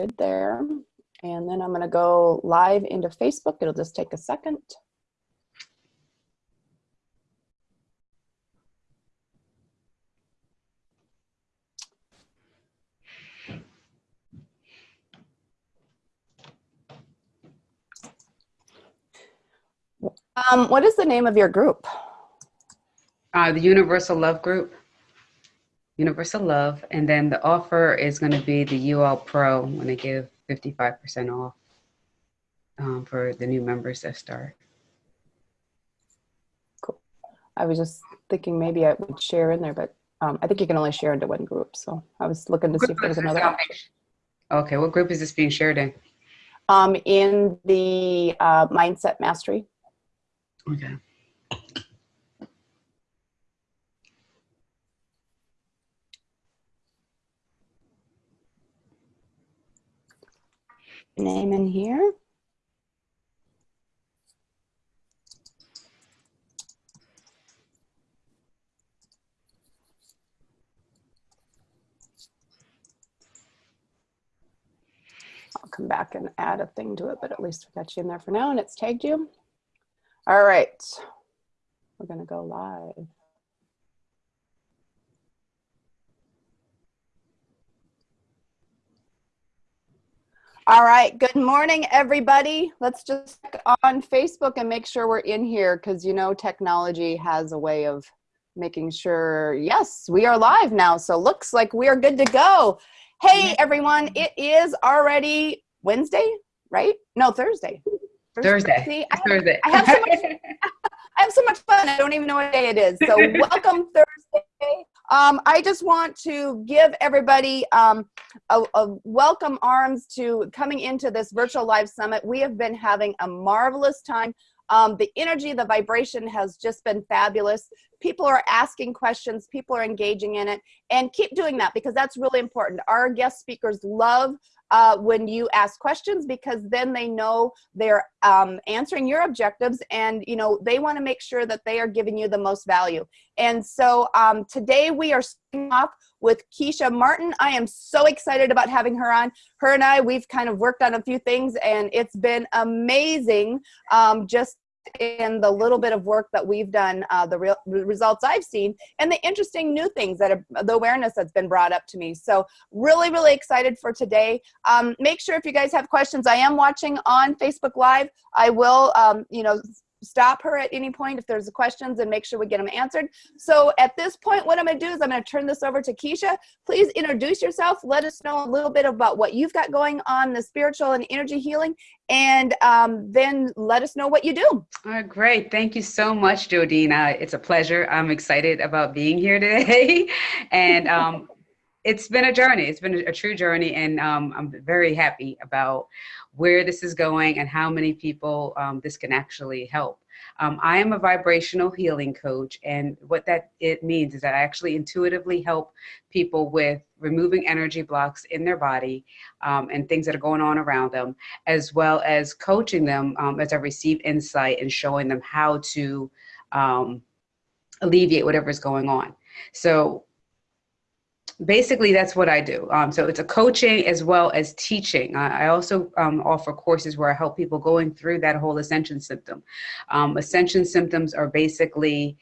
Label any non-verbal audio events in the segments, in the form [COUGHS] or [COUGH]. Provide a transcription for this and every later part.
good there. And then I'm going to go live into Facebook. It'll just take a second. Um, what is the name of your group? Uh, the Universal Love Group. Universal Love. And then the offer is going to be the UL Pro when they give 55% off um, for the new members that start. Cool. I was just thinking maybe I would share in there, but um, I think you can only share into one group. So I was looking to see if there was another option. Okay, what group is this being shared in? Um, in the uh, Mindset Mastery. Okay. Name in here. I'll come back and add a thing to it, but at least we got you in there for now and it's tagged you. All right, we're gonna go live. All right, good morning, everybody. Let's just on Facebook and make sure we're in here because you know technology has a way of making sure, yes, we are live now. So looks like we are good to go. Hey, everyone, it is already Wednesday, right? No, Thursday. Thursday. See, I, Thursday. I have so much, [LAUGHS] I have so much fun. I don't even know what day it is. So [LAUGHS] welcome Thursday. Um, I just want to give everybody um, a, a, welcome arms to coming into this virtual live summit. We have been having a marvelous time. Um, the energy, the vibration has just been fabulous. People are asking questions, people are engaging in it, and keep doing that because that's really important. Our guest speakers love uh, when you ask questions because then they know they're um, answering your objectives and you know they want to make sure that they are giving you the most value. And so um, today we are starting off with Keisha Martin. I am so excited about having her on. Her and I, we've kind of worked on a few things and it's been amazing um, just in the little bit of work that we've done, uh, the real results I've seen, and the interesting new things that are the awareness that's been brought up to me. So really, really excited for today. Um, make sure if you guys have questions, I am watching on Facebook Live. I will, um, you know, stop her at any point if there's questions and make sure we get them answered. So at this point, what I'm gonna do is I'm gonna turn this over to Keisha. Please introduce yourself. Let us know a little bit about what you've got going on the spiritual and energy healing and um, then let us know what you do. All right, great. Thank you so much, Jodina. It's a pleasure. I'm excited about being here today. [LAUGHS] and um, it's been a journey. It's been a, true journey. And um, I'm very happy about where this is going and how many people um, this can actually help. Um, I am a vibrational healing coach, and what that it means is that I actually intuitively help people with removing energy blocks in their body um, and things that are going on around them, as well as coaching them um, as I receive insight and showing them how to um, alleviate whatever is going on. So basically that's what I do. Um, so it's a coaching as well as teaching. I, I also um, offer courses where I help people going through that whole ascension symptom. Um, ascension symptoms are basically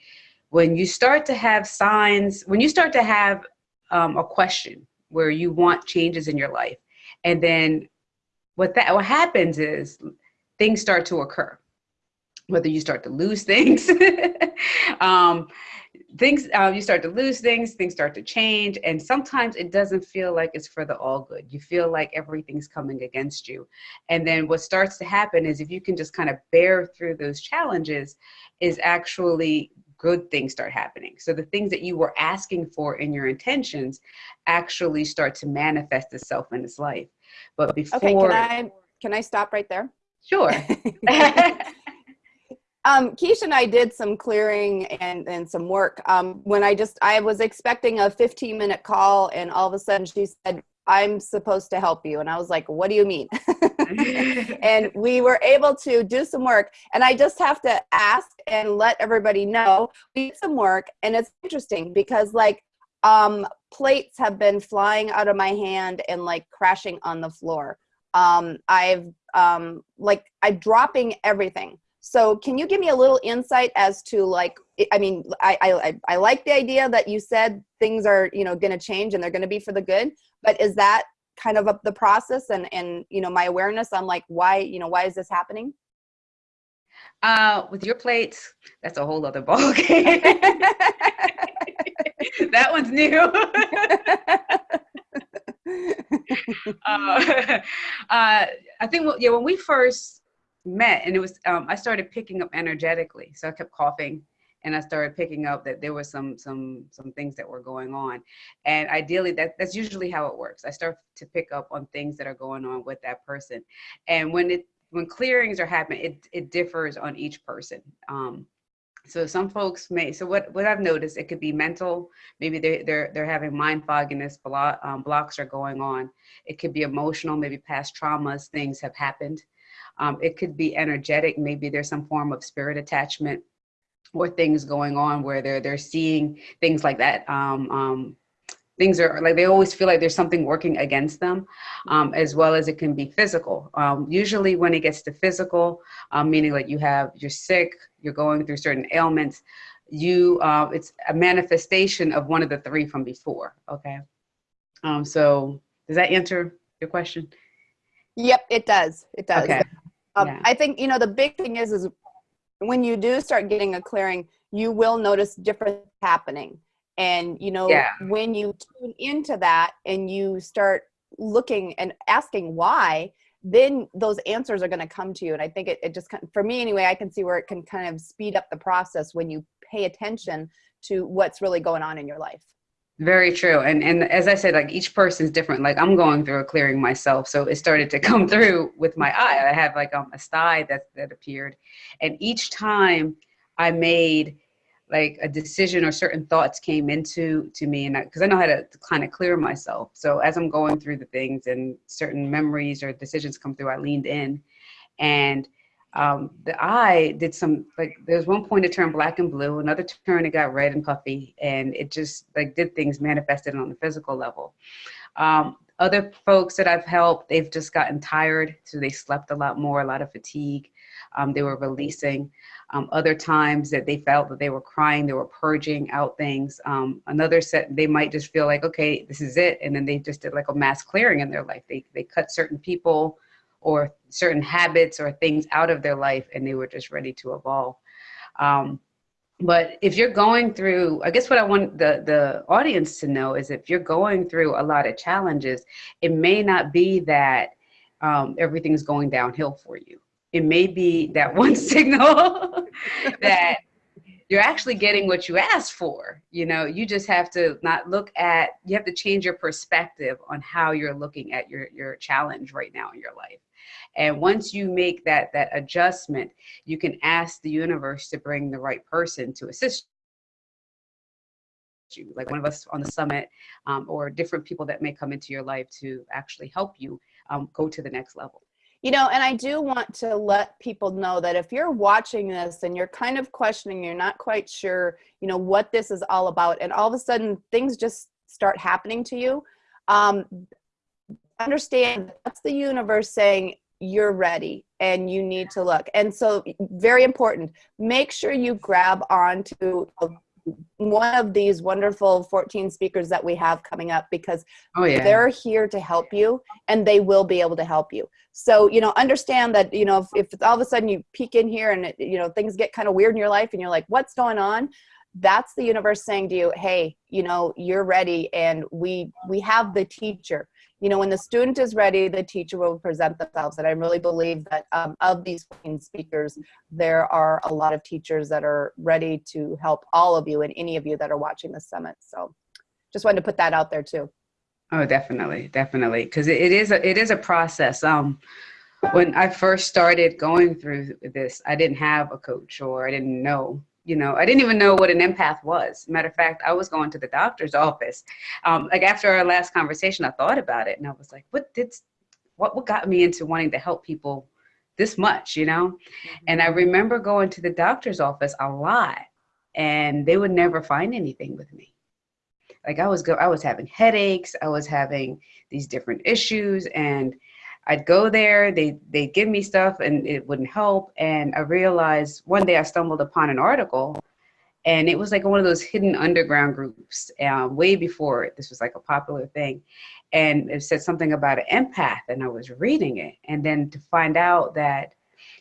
when you start to have signs, when you start to have um, a question where you want changes in your life, and then what that what happens is things start to occur. Whether you start to lose [LAUGHS] things, um, things uh, you start to lose things things start to change and sometimes it doesn't feel like it's for the all good. You feel like everything's coming against you. And then what starts to happen is if you can just kind of bear through those challenges is actually good things start happening. So the things that you were asking for in your intentions actually start to manifest itself in this life. But before okay, can i can i stop right there? Sure [LAUGHS] [LAUGHS] Um, Keisha and I did some clearing and, and some work. Um, when I just, I was expecting a 15 minute call and all of a sudden she said, I'm supposed to help you. And I was like, what do you mean? [LAUGHS] and we were able to do some work. And I just have to ask and let everybody know we did some work. And it's interesting because like, um, plates have been flying out of my hand and like crashing on the floor. Um, I've um, like I'm dropping everything. So can you give me a little insight as to like, I mean, I, I, I like the idea that you said things are, you know, going to change and they're going to be for the good, but is that kind of up the process and, and, you know, my awareness on like, why, you know, why is this happening? Uh, with your plates, that's a whole other ball game. [LAUGHS] that one's new. [LAUGHS] [LAUGHS] uh, uh, I think, yeah, when we first met and it was um, i started picking up energetically so i kept coughing and i started picking up that there was some some some things that were going on. And ideally that that's usually how it works. I start to pick up on things that are going on with that person. And when it when clearings are happening it it differs on each person. Um so some folks may so what what i've noticed it could be mental. Maybe they, they're they're having mind fogginess block, um, blocks are going on. It could be emotional. Maybe past traumas things have happened um, it could be energetic. Maybe there's some form of spirit attachment or things going on where they're they're seeing things like that. Um, um, things are like they always feel like there's something working against them, um, as well as it can be physical. Um, usually, when it gets to physical, um, meaning like you have you're sick, you're going through certain ailments, you uh, it's a manifestation of one of the three from before. Okay, um, so does that answer your question? Yep, it does. It does. Okay. Um, Yeah. I think, you know, the big thing is, is when you do start getting a clearing, you will notice different happening. And, you know, Yeah. when you tune into that and you start looking and asking why, then those answers are going to come to you. And I think it, it just, for me anyway, I can see where it can kind of speed up the process when you pay attention to what's really going on in your life. Very true. And and as I said, like each person's different. Like I'm going through a clearing myself. So it started to [LAUGHS] come through with my eye. I have like um, a sty that that appeared. And each time I made like a decision or certain thoughts came into to me and because I, I know how to kind of clear myself. So as I'm going through the things and certain memories or decisions come through, I leaned in and um, the eye did some like there's one point it turned black and blue another turn it got red and puffy and it just like did things manifested on the physical level. Um, other folks that i've helped they've just gotten tired so they slept a lot more a lot of fatigue um, they were releasing. Um, other times that they felt that they were crying they were purging out things um, another set they might just feel like okay this is it and then they just did like a mass clearing in their life. They, they cut certain people or certain habits or things out of their life and they were just ready to evolve. Um, but if you're going through i guess what i want the the audience to know is if you're going through a lot of challenges it may not be that um, everything's going downhill for you. It may be that [LAUGHS] one signal [LAUGHS] that you're actually getting what you asked for. You know you just have to not look at you have to change your perspective on how you're looking at your your challenge right now in your life and once you make that that adjustment you can ask the universe to bring the right person to assist you like one of us on the summit um, or different people that may come into your life to actually help you um, go to the next level. You know, and I do want to let people know that if you're watching this and you're kind of questioning, you're not quite sure, you know, what this is all about, and all of a sudden things just start happening to you, um, understand that's the universe saying you're ready and you need to look. And so, very important, make sure you grab onto one of these wonderful 14 speakers that we have coming up because oh yeah. they're here to help you and they will be able to help you. So you know understand that you know if, if all of a sudden you peek in here and it, you know things get kind of weird in your life and you're like what's going on? That's the universe saying to you hey you know you're ready and we we have the teacher you know when the student is ready the teacher will present themselves and i really believe that um, of these 14 speakers there are a lot of teachers that are ready to help all of you and any of you that are watching the summit so just wanted to put that out there too Oh, definitely, definitely, because it, it is a it is a process. Um, when I first started going through this, I didn't have a coach, or I didn't know. You know, I didn't even know what an empath was. Matter of fact, I was going to the doctor's office. Um, like after our last conversation, I thought about it, and I was like, "What did? What what got me into wanting to help people this much?" You know, and I remember going to the doctor's office a lot, and they would never find anything with me like I was go I was having headaches, I was having these different issues and I'd go there, they they give me stuff and it wouldn't help. And I realized one day I stumbled upon an article and it was like one of those hidden underground groups um, way before this was like a popular thing. And it said something about an empath and I was reading it. And then to find out that,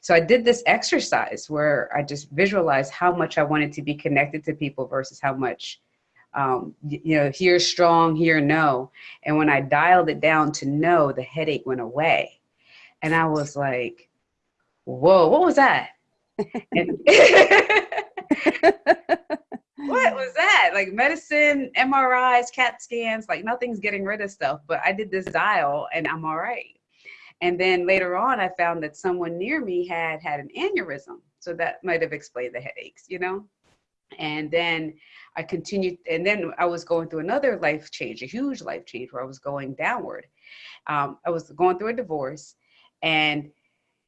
so I did this exercise where I just visualized how much I wanted to be connected to people versus how much um, you know, here strong, here no. And when I dialed it down to no, the headache went away. And I was like, whoa, what was that? [LAUGHS] what was that? Like medicine, MRIs, CAT scans, like nothing's getting rid of stuff. But I did this dial and I'm all right. And then later on, I found that someone near me had had an aneurysm. So that might have explained the headaches, you know? And then I continued, and then I was going through another life change, a huge life change where I was going downward. Um, I was going through a divorce and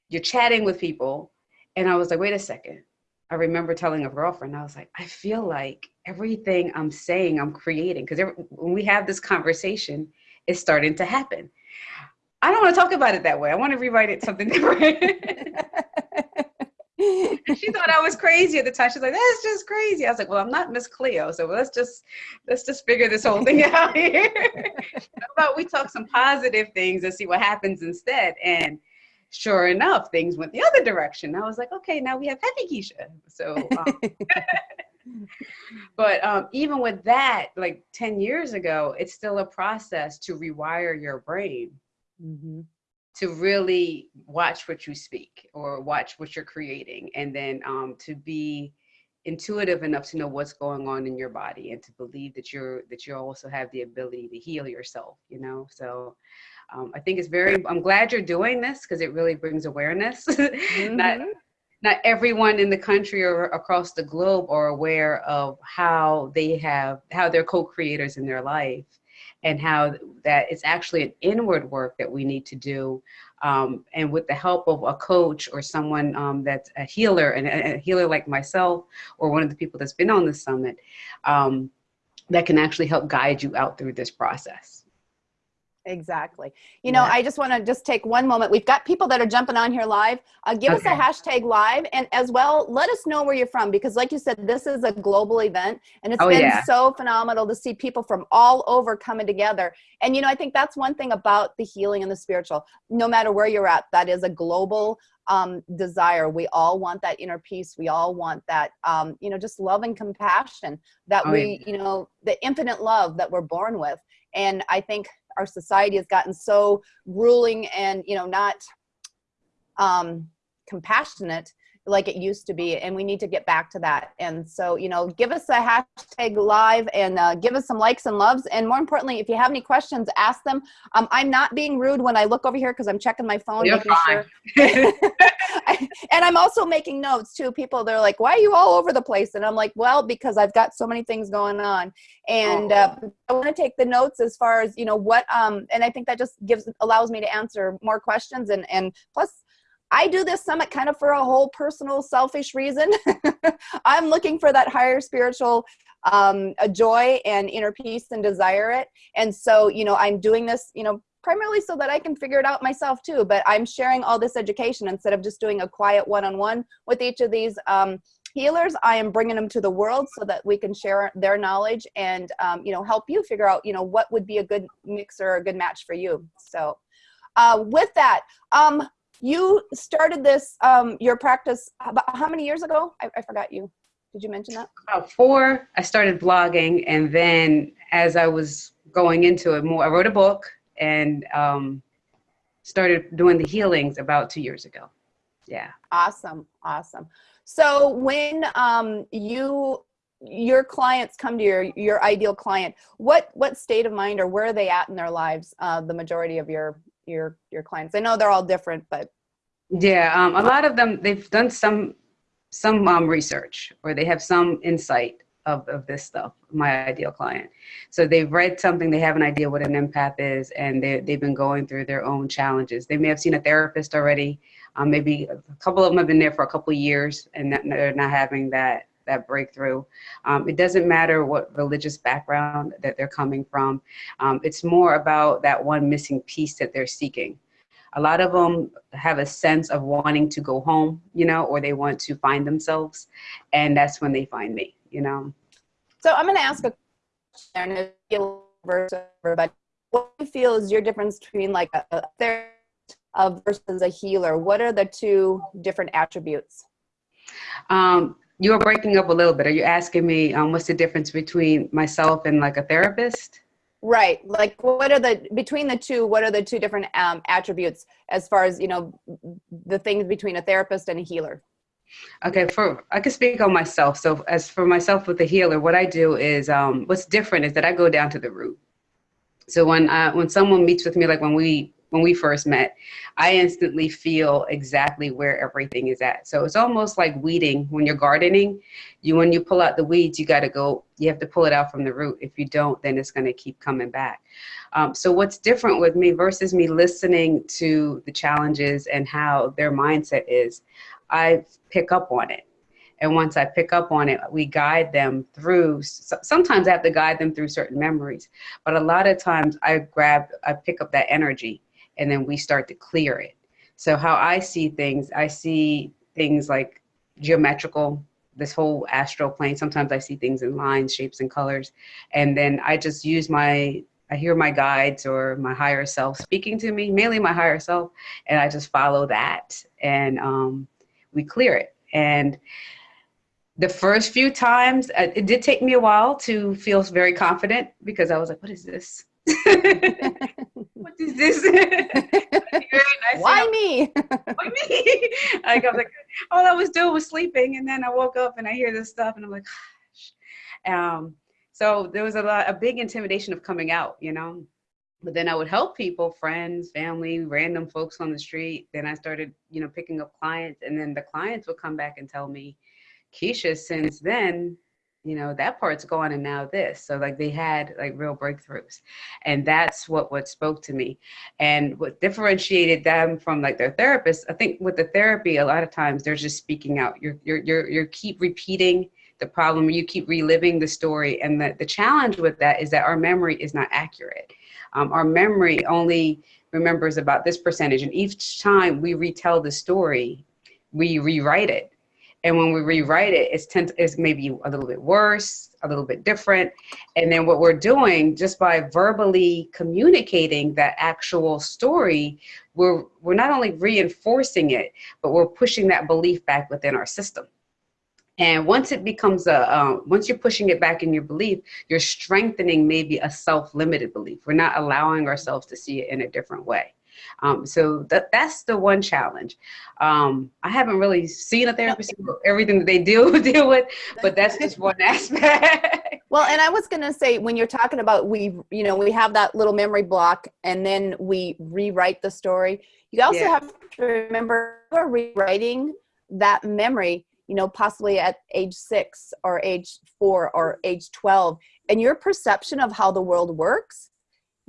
you're chatting with people. And I was like, wait a second. I remember telling a girlfriend, I was like, I feel like everything I'm saying, I'm creating. Because when we have this conversation, it's starting to happen. I don't want to talk about it that way. I want to rewrite it something [LAUGHS] different. [LAUGHS] she thought I was crazy at the time. She's like, "That's just crazy." I was like, "Well, I'm not Miss Cleo, so let's just let's just figure this whole thing [LAUGHS] out here. How about we talk some positive things and see what happens instead?" And sure enough, things went the other direction. I was like, "Okay, now we have Happy Keisha." So, um, [LAUGHS] but um, even with that, like ten years ago, it's still a process to rewire your brain. Mm-hmm to really watch what you speak or watch what you're creating and then um, to be intuitive enough to know what's going on in your body and to believe that you're that you also have the ability to heal yourself you know? So um, i think it's very i'm glad you're doing this because it really brings awareness. [LAUGHS] Mm-hmm. not not everyone in the country or across the globe are aware of how they have how they're co-creators in their life and how that it's actually an inward work that we need to do. Um, and with the help of a coach or someone um, that's a healer and a, healer like myself or one of the people that's been on the summit um, that can actually help guide you out through this process. Exactly. You know, I just want to just take one moment. We've got people that are jumping on here live. Uh, give okay. us a hashtag live and as well, let us know where you're from because like you said, this is a global event and it's oh, been yeah. so phenomenal to see people from all over coming together. And, you know, I think that's one thing about the healing and the spiritual, no matter where you're at, that is a global um, desire. We all want that inner peace. We all want that, um, you know, just love and compassion that oh, we, yeah. you know, the infinite love that we're born with. And I think our society has gotten so grueling and you know not um, compassionate like it used to be and we need to get back to that and so you know give us a hashtag live and uh, give us some likes and loves and more importantly if you have any questions ask them um, i'm not being rude when i look over here because i'm checking my phone You're fine. Sure. [LAUGHS] [LAUGHS] and i'm also making notes too people they're like why are you all over the place and i'm like well because i've got so many things going on and uh, i want to take the notes as far as you know what um and i think that just gives allows me to answer more questions and and plus I do this summit kind of for a whole personal, selfish reason. [LAUGHS] I'm looking for that higher spiritual um, a joy and inner peace and desire it. And so, you know, I'm doing this, you know, primarily so that I can figure it out myself too. But I'm sharing all this education instead of just doing a quiet one-on-one -on -one with each of these um, healers. I am bringing them to the world so that we can share their knowledge and, um, you know, help you figure out, you know, what would be a good mix or a good match for you. So uh, with that, um, you started this, um, your practice, how many years ago? I, I forgot you. Did you mention that? About four, I started blogging. And then as I was going into it more, I wrote a book and um, started doing the healings about two years ago. Yeah. Awesome. Awesome. So when um, you your clients come to your your ideal client what what state of mind or where are they at in their lives uh, the majority of your your your clients? I know they're all different, but yeah, um, a lot of them they've done some some um, research or they have some insight of, of this stuff, my ideal client. So they've read something, they have an idea what an empath is, and they've been going through their own challenges. They may have seen a therapist already. Um, maybe a couple of them have been there for a couple of years and they're not having that that breakthrough. Um, it doesn't matter what religious background that they're coming from. Um, it's more about that one missing piece that they're seeking. A lot of them have a sense of wanting to go home, you know, or they want to find themselves. And that's when they find me, you know. So I'm going to ask a question everybody. What do you feel is your difference between like a, a therapist versus a healer? What are the two different attributes? Um, you're breaking up a little bit. Are you asking me um, what's the difference between myself and like a therapist? Right. Like what are the, between the two, what are the two different um, attributes as far as, you know, the things between a therapist and a healer? Okay, for I can speak on myself. So as for myself with the healer, what I do is um, what's different is that I go down to the root. So when I, when someone meets with me, like when we when we first met, I instantly feel exactly where everything is at. So it's almost like weeding when you're gardening. You when you pull out the weeds, you got to go. You have to pull it out from the root. If you don't, then it's going to keep coming back. Um, so what's different with me versus me listening to the challenges and how their mindset is, I pick up on it. And once I pick up on it, we guide them through, sometimes I have to guide them through certain memories, but a lot of times I grab, I pick up that energy and then we start to clear it. So how I see things, I see things like geometrical, this whole astral plane. Sometimes I see things in lines, shapes, and colors. And then I just use my, I hear my guides or my higher self speaking to me, mainly my higher self, and I just follow that and um, we clear it. And the first few times, uh, it did take me a while to feel very confident because I was like, what is this? [LAUGHS] what is this? [LAUGHS] Why me? [LAUGHS] Why me? like I was like, all I was doing was sleeping, and then I woke up and I hear this stuff, and I'm like, gosh. Um, so there was a lot, a big intimidation of coming out, you know. But then I would help people, friends, family, random folks on the street. Then I started, you know, picking up clients, and then the clients would come back and tell me, Keisha, since then, you know, that part's gone and now this. So like they had like real breakthroughs. And that's what what spoke to me. And what differentiated them from like their therapist, I think with the therapy, a lot of times they're just speaking out. You're you're you're you keep repeating the problem, you keep reliving the story. And the, the challenge with that is that our memory is not accurate. Um, our memory only remembers about this percentage. And each time we retell the story, we rewrite it and when we rewrite it, it's, tend it's maybe a little bit worse, a little bit different. And then what we're doing just by verbally communicating that actual story, we're, we're not only reinforcing it, but we're pushing that belief back within our system. And once it becomes a, uh, once you're pushing it back in your belief, you're strengthening maybe a self-limited belief. We're not allowing ourselves to see it in a different way. Um, so that, that's the one challenge. Um, I haven't really seen a therapist [LAUGHS] everything that they deal [LAUGHS] deal with, but that's just one [LAUGHS] aspect. Well, and I was going to say, when you're talking about we, you know, we have that little memory block and then we rewrite the story. You also yeah. have to remember we're rewriting that memory, you know, possibly at age six or age four or age 12. And your perception of how the world works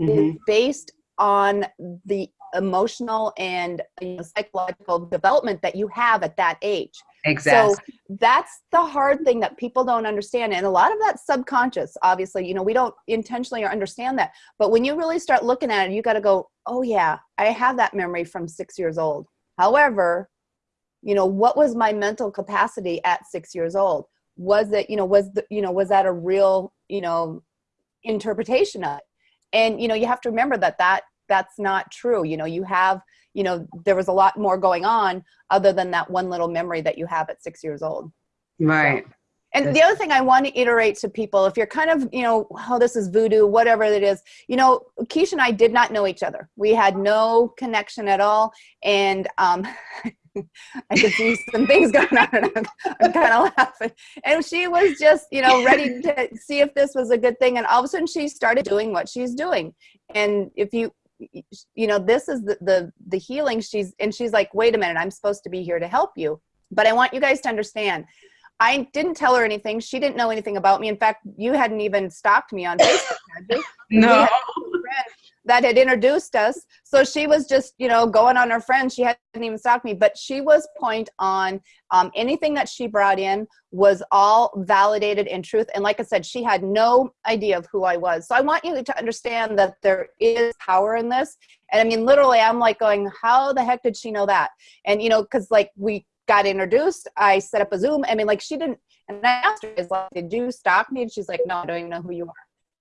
mm -hmm. is mm-hmm. based on the emotional and you know, psychological development that you have at that age. Exactly. So that's the hard thing that people don't understand. And a lot of that subconscious, obviously, you know, we don't intentionally or understand that. But when you really start looking at it, you got to go, oh yeah, I have that memory from six years old. However, you know, what was my mental capacity at six years old? Was it, you know, was the, you know, was that a real, you know, interpretation of it? And, you know, you have to remember that that that's not true. You know, you have, you know, there was a lot more going on other than that one little memory that you have at six years old. Right. So, and the other thing I want to iterate to people, if you're kind of, you know, oh, this is voodoo, whatever it is, you know, Keisha and I did not know each other. We had no connection at all. And um, [LAUGHS] [LAUGHS] I could see some things going on and I'm, I'm kind of laughing. And she was just, you know, ready to see if this was a good thing. And all of a sudden she started doing what she's doing. And if you, you know, this is the, the, the healing she's, and she's like, wait a minute, I'm supposed to be here to help you. But I want you guys to understand, I didn't tell her anything. She didn't know anything about me. In fact, you hadn't even stalked me on Facebook, No. That had introduced us. So she was just, you know, going on her friends. She hadn't even stalked me, but she was point on. Um, anything that she brought in was all validated in truth. And like I said, she had no idea of who I was. So I want you to understand that there is power in this. And I mean, literally, I'm like going, how the heck did she know that? And, you know, because like we got introduced, I set up a Zoom. I mean, like she didn't, and I asked her, is like, did you stalk me? And she's like, no, I don't even know who you are.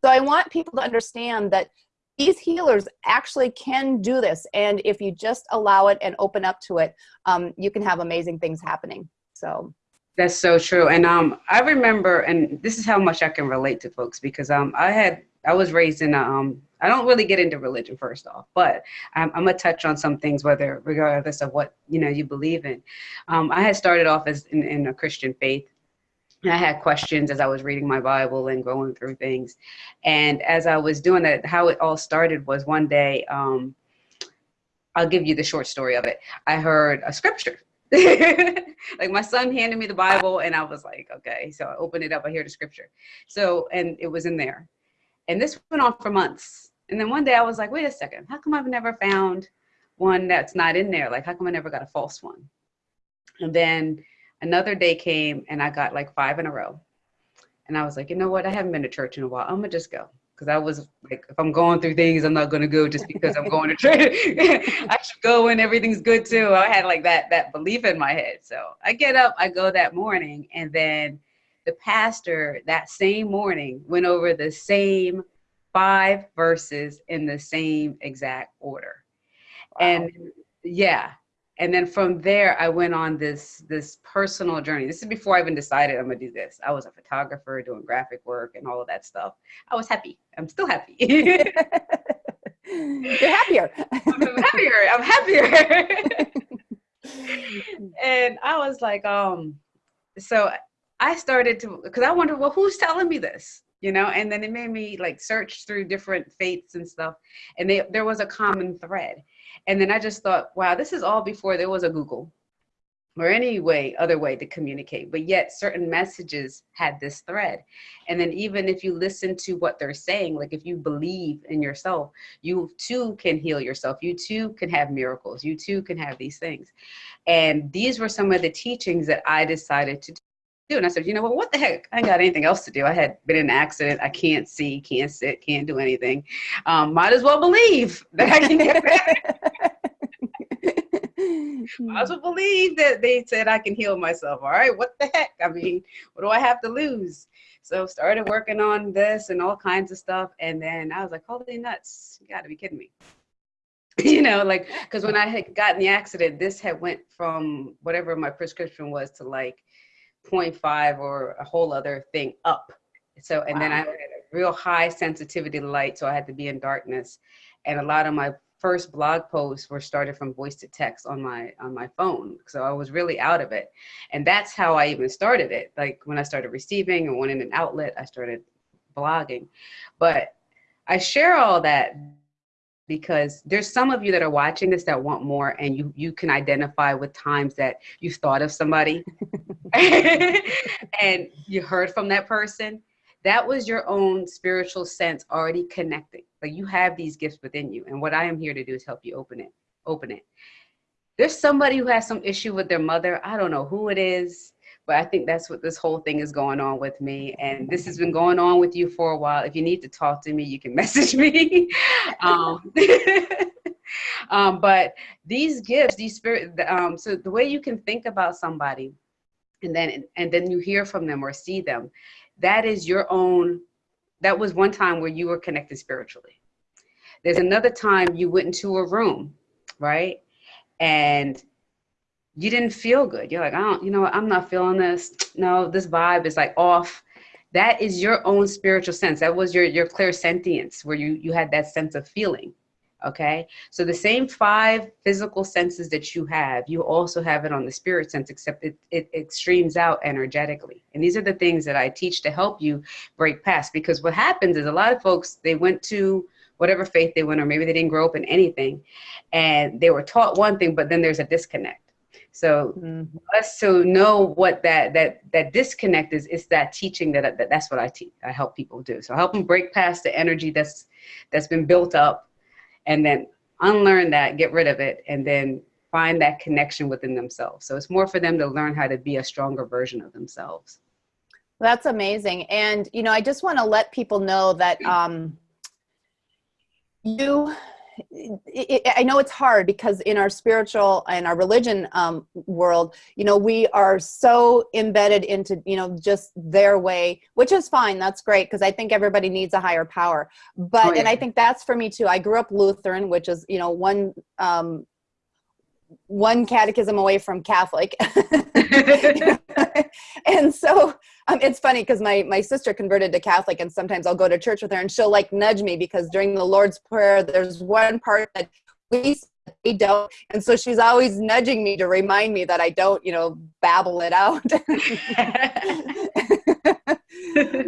So I want people to understand that these healers actually can do this. And if you just allow it and open up to it, um, you can have amazing things happening. So. That's so true. And um, I remember, and this is how much I can relate to folks because um, I had, I was raised in a, um, I don't really get into religion first off, but I'm, I'm gonna touch on some things, whether regardless of what you know you believe in. Um, I had started off as in, in a Christian faith, I had questions as I was reading my Bible and going through things. And as I was doing that, how it all started was one day, um, I'll give you the short story of it. I heard a scripture. [LAUGHS] like my son handed me the Bible and I was like, okay. So I opened it up, I hear the scripture. So, and it was in there. And this went on for months. And then one day I was like, wait a second, how come I've never found one that's not in there? Like, how come I never got a false one? And then another day came and I got like five in a row. And I was like, you know what? I haven't been to church in a while. I'm gonna just go. Cause I was like, if I'm going through things, I'm not gonna go just because I'm going to church. [LAUGHS] I should go when everything's good too. I had like that that belief in my head. So I get up, I go that morning, and then the pastor that same morning went over the same five verses in the same exact order. Wow. And yeah, and then from there i went on this this personal journey. This is before i even decided i'm gonna do this. I was a photographer doing graphic work and all of that stuff. I was happy. I'm still happy. [LAUGHS] You're happier. I'm happier. I'm happier. [LAUGHS] And i was like um so i started to because i wondered well who's telling me this? You know and then it made me like search through different faiths and stuff. And they, there was a common thread and then I just thought, wow, this is all before there was a Google or any way, other way to communicate. But yet certain messages had this thread. And then even if you listen to what they're saying, like if you believe in yourself, you too can heal yourself. You too can have miracles. You too can have these things. And these were some of the teachings that I decided to do. And I said, you know what, what the heck? I ain't got anything else to do. I had been in an accident. I can't see, can't sit, can't do anything. Um, might as well believe that I can get better. [LAUGHS] I also believe that they said I can heal myself. All right, what the heck? I mean, what do I have to lose? So started working on this and all kinds of stuff. And then I was like, holy nuts, you gotta be kidding me. [LAUGHS] you know, like, cause when I had gotten the accident, this had went from whatever my prescription was to like 0.5 or a whole other thing up. So, and wow. then I had a real high sensitivity to light. So I had to be in darkness. And a lot of my first blog posts were started from voice to text on my on my phone so i was really out of it and that's how i even started it like when i started receiving and wanting an outlet i started blogging but i share all that because there's some of you that are watching this that want more and you you can identify with times that you've thought of somebody [LAUGHS] and you heard from that person that was your own spiritual sense already connecting. Like you have these gifts within you. And what I am here to do is help you open it, open it. There's somebody who has some issue with their mother. I don't know who it is, but I think that's what this whole thing is going on with me. And this has been going on with you for a while. If you need to talk to me, you can [LAUGHS] message me. um, [LAUGHS] um, but these gifts, these spirit, um, so the way you can think about somebody and then, and then you hear from them or see them, that is your own, that was one time where you were connected spiritually. There's another time you went into a room, right? And you didn't feel good. You're like, I don't, you know I'm not feeling this. No, this vibe is like off. That is your own spiritual sense. That was your your clairsentience where you you had that sense of feeling okay so the same five physical senses that you have you also have it on the spirit sense except it, it, streams out energetically and these are the things that i teach to help you break past because what happens is a lot of folks they went to whatever faith they went or maybe they didn't grow up in anything and they were taught one thing but then there's a disconnect so mm-hmm. us to know what that that that disconnect is, is that teaching that, that that's what I teach. I help people do. So help them break past the energy that's that's been built up and then unlearn that, get rid of it, and then find that connection within themselves. So it's more for them to learn how to be a stronger version of themselves. That's amazing. And, you know, I just want to let people know that um, you it, it, I know it's hard because in our spiritual and our religion um, world, you know, we are so embedded into, you know, just their way, which is fine. That's great because I think everybody needs a higher power. But, oh, yeah. and I think that's for me too. I grew up Lutheran, which is, you know, one um, one catechism away from Catholic. [LAUGHS] [LAUGHS] and so um, it's funny because my, my sister converted to Catholic and sometimes I'll go to church with her and she'll like nudge me because during the Lord's Prayer, there's one part that we they don't. And so she's always nudging me to remind me that I don't, you know, babble it out. [LAUGHS]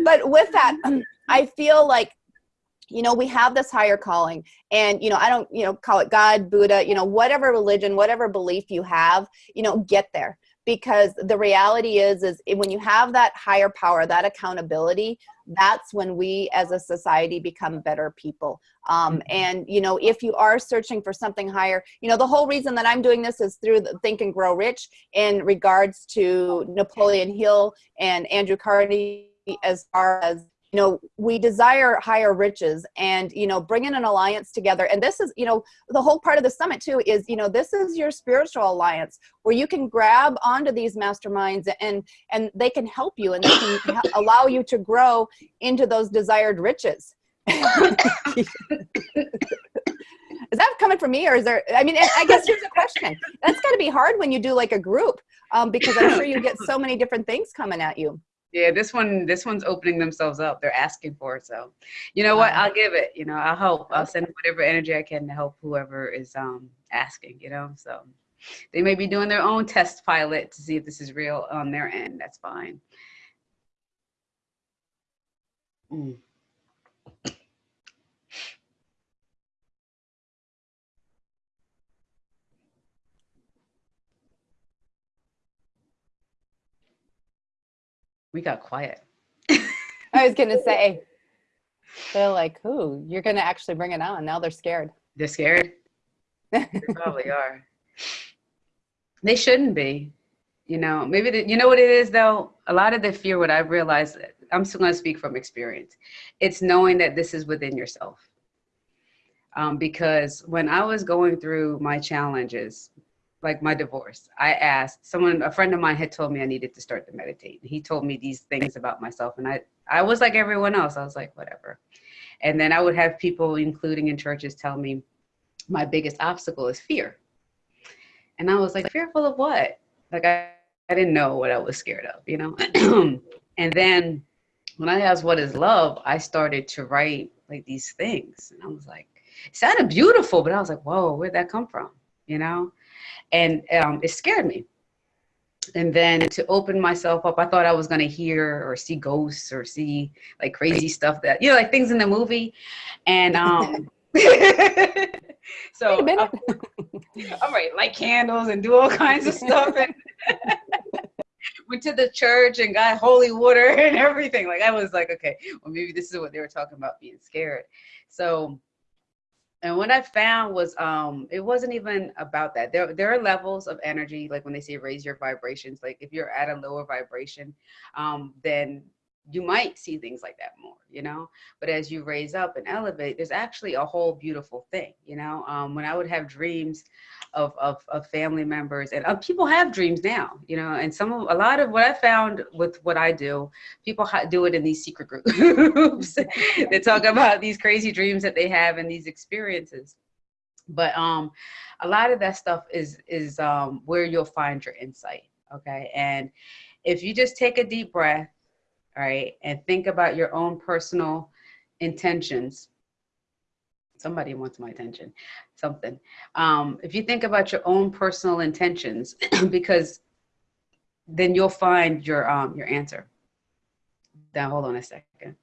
but with that, um, I feel like you know we have this higher calling and you know i don't you know call it god buddha you know whatever religion whatever belief you have you know get there because the reality is is when you have that higher power that accountability that's when we as a society become better people um, mm-hmm. and you know if you are searching for something higher you know the whole reason that i'm doing this is through the think and grow rich in regards to napoleon hill and andrew carnegie as far as you know we desire higher riches and you know bringing an alliance together. And this is you know the whole part of the summit too is you know this is your spiritual alliance where you can grab onto these masterminds and and they can help you and they can [COUGHS] allow you to grow into those desired riches. [LAUGHS] Is that coming from me or is there i mean i guess here's a question. That's got to be hard when you do like a group um, because i'm sure you get so many different things coming at you yeah this one this one's opening themselves up. They're asking for it so you know what? I'll give it you know i'll help. I'll send whatever energy i can to help whoever is um asking you know so they may be doing their own test pilot to see if this is real on their end. That's fine. Mm. We got quiet. [LAUGHS] I was gonna say, they're like, "Who? You're gonna actually bring it on?" Now they're scared. They're scared. they probably are. They shouldn't be. You know, maybe the, you know what it is though. A lot of the fear, what I've realized, I'm still gonna speak from experience. It's knowing that this is within yourself. Um, because when I was going through my challenges, like my divorce, I asked someone, a friend of mine had told me I needed to start to meditate. He told me these things about myself and I, I was like everyone else. I was like, whatever. And then I would have people, including in churches, tell me my biggest obstacle is fear. And I was like, fearful of what? Like I, I didn't know what I was scared of, you know? [CLEARS THROAT] and then when I asked what is love, I started to write like these things. And I was like, it sounded beautiful, but I was like, whoa, where'd that come from? You know? And um, it scared me. And then to open myself up, I thought I was gonna hear or see ghosts or see like crazy stuff that you know, like things in the movie, and um. [LAUGHS] [LAUGHS] so I'm, I'm ready light candles and do all kinds of stuff and [LAUGHS] went to the church and got holy water and everything. Like I was like, okay, well maybe this is what they were talking about being scared. So and what I found was um, it wasn't even about that. There, there are levels of energy, like when they say raise your vibrations, like if you're at a lower vibration, um, then you might see things like that more, you know? But as you raise up and elevate, there's actually a whole beautiful thing, you know? Um, when I would have dreams of, of, of family members and uh, people have dreams now, you know, and some of, a lot of what I found with what I do, people do it in these secret groups. [LAUGHS] they talk about these crazy dreams that they have and these experiences. But um, a lot of that stuff is, is um, where you'll find your insight, okay? And if you just take a deep breath, all right, and think about your own personal intentions, somebody wants my attention, something. Um, if you think about your own personal intentions, [CLEARS THROAT] because then you'll find your um, your answer. Now, hold on a second.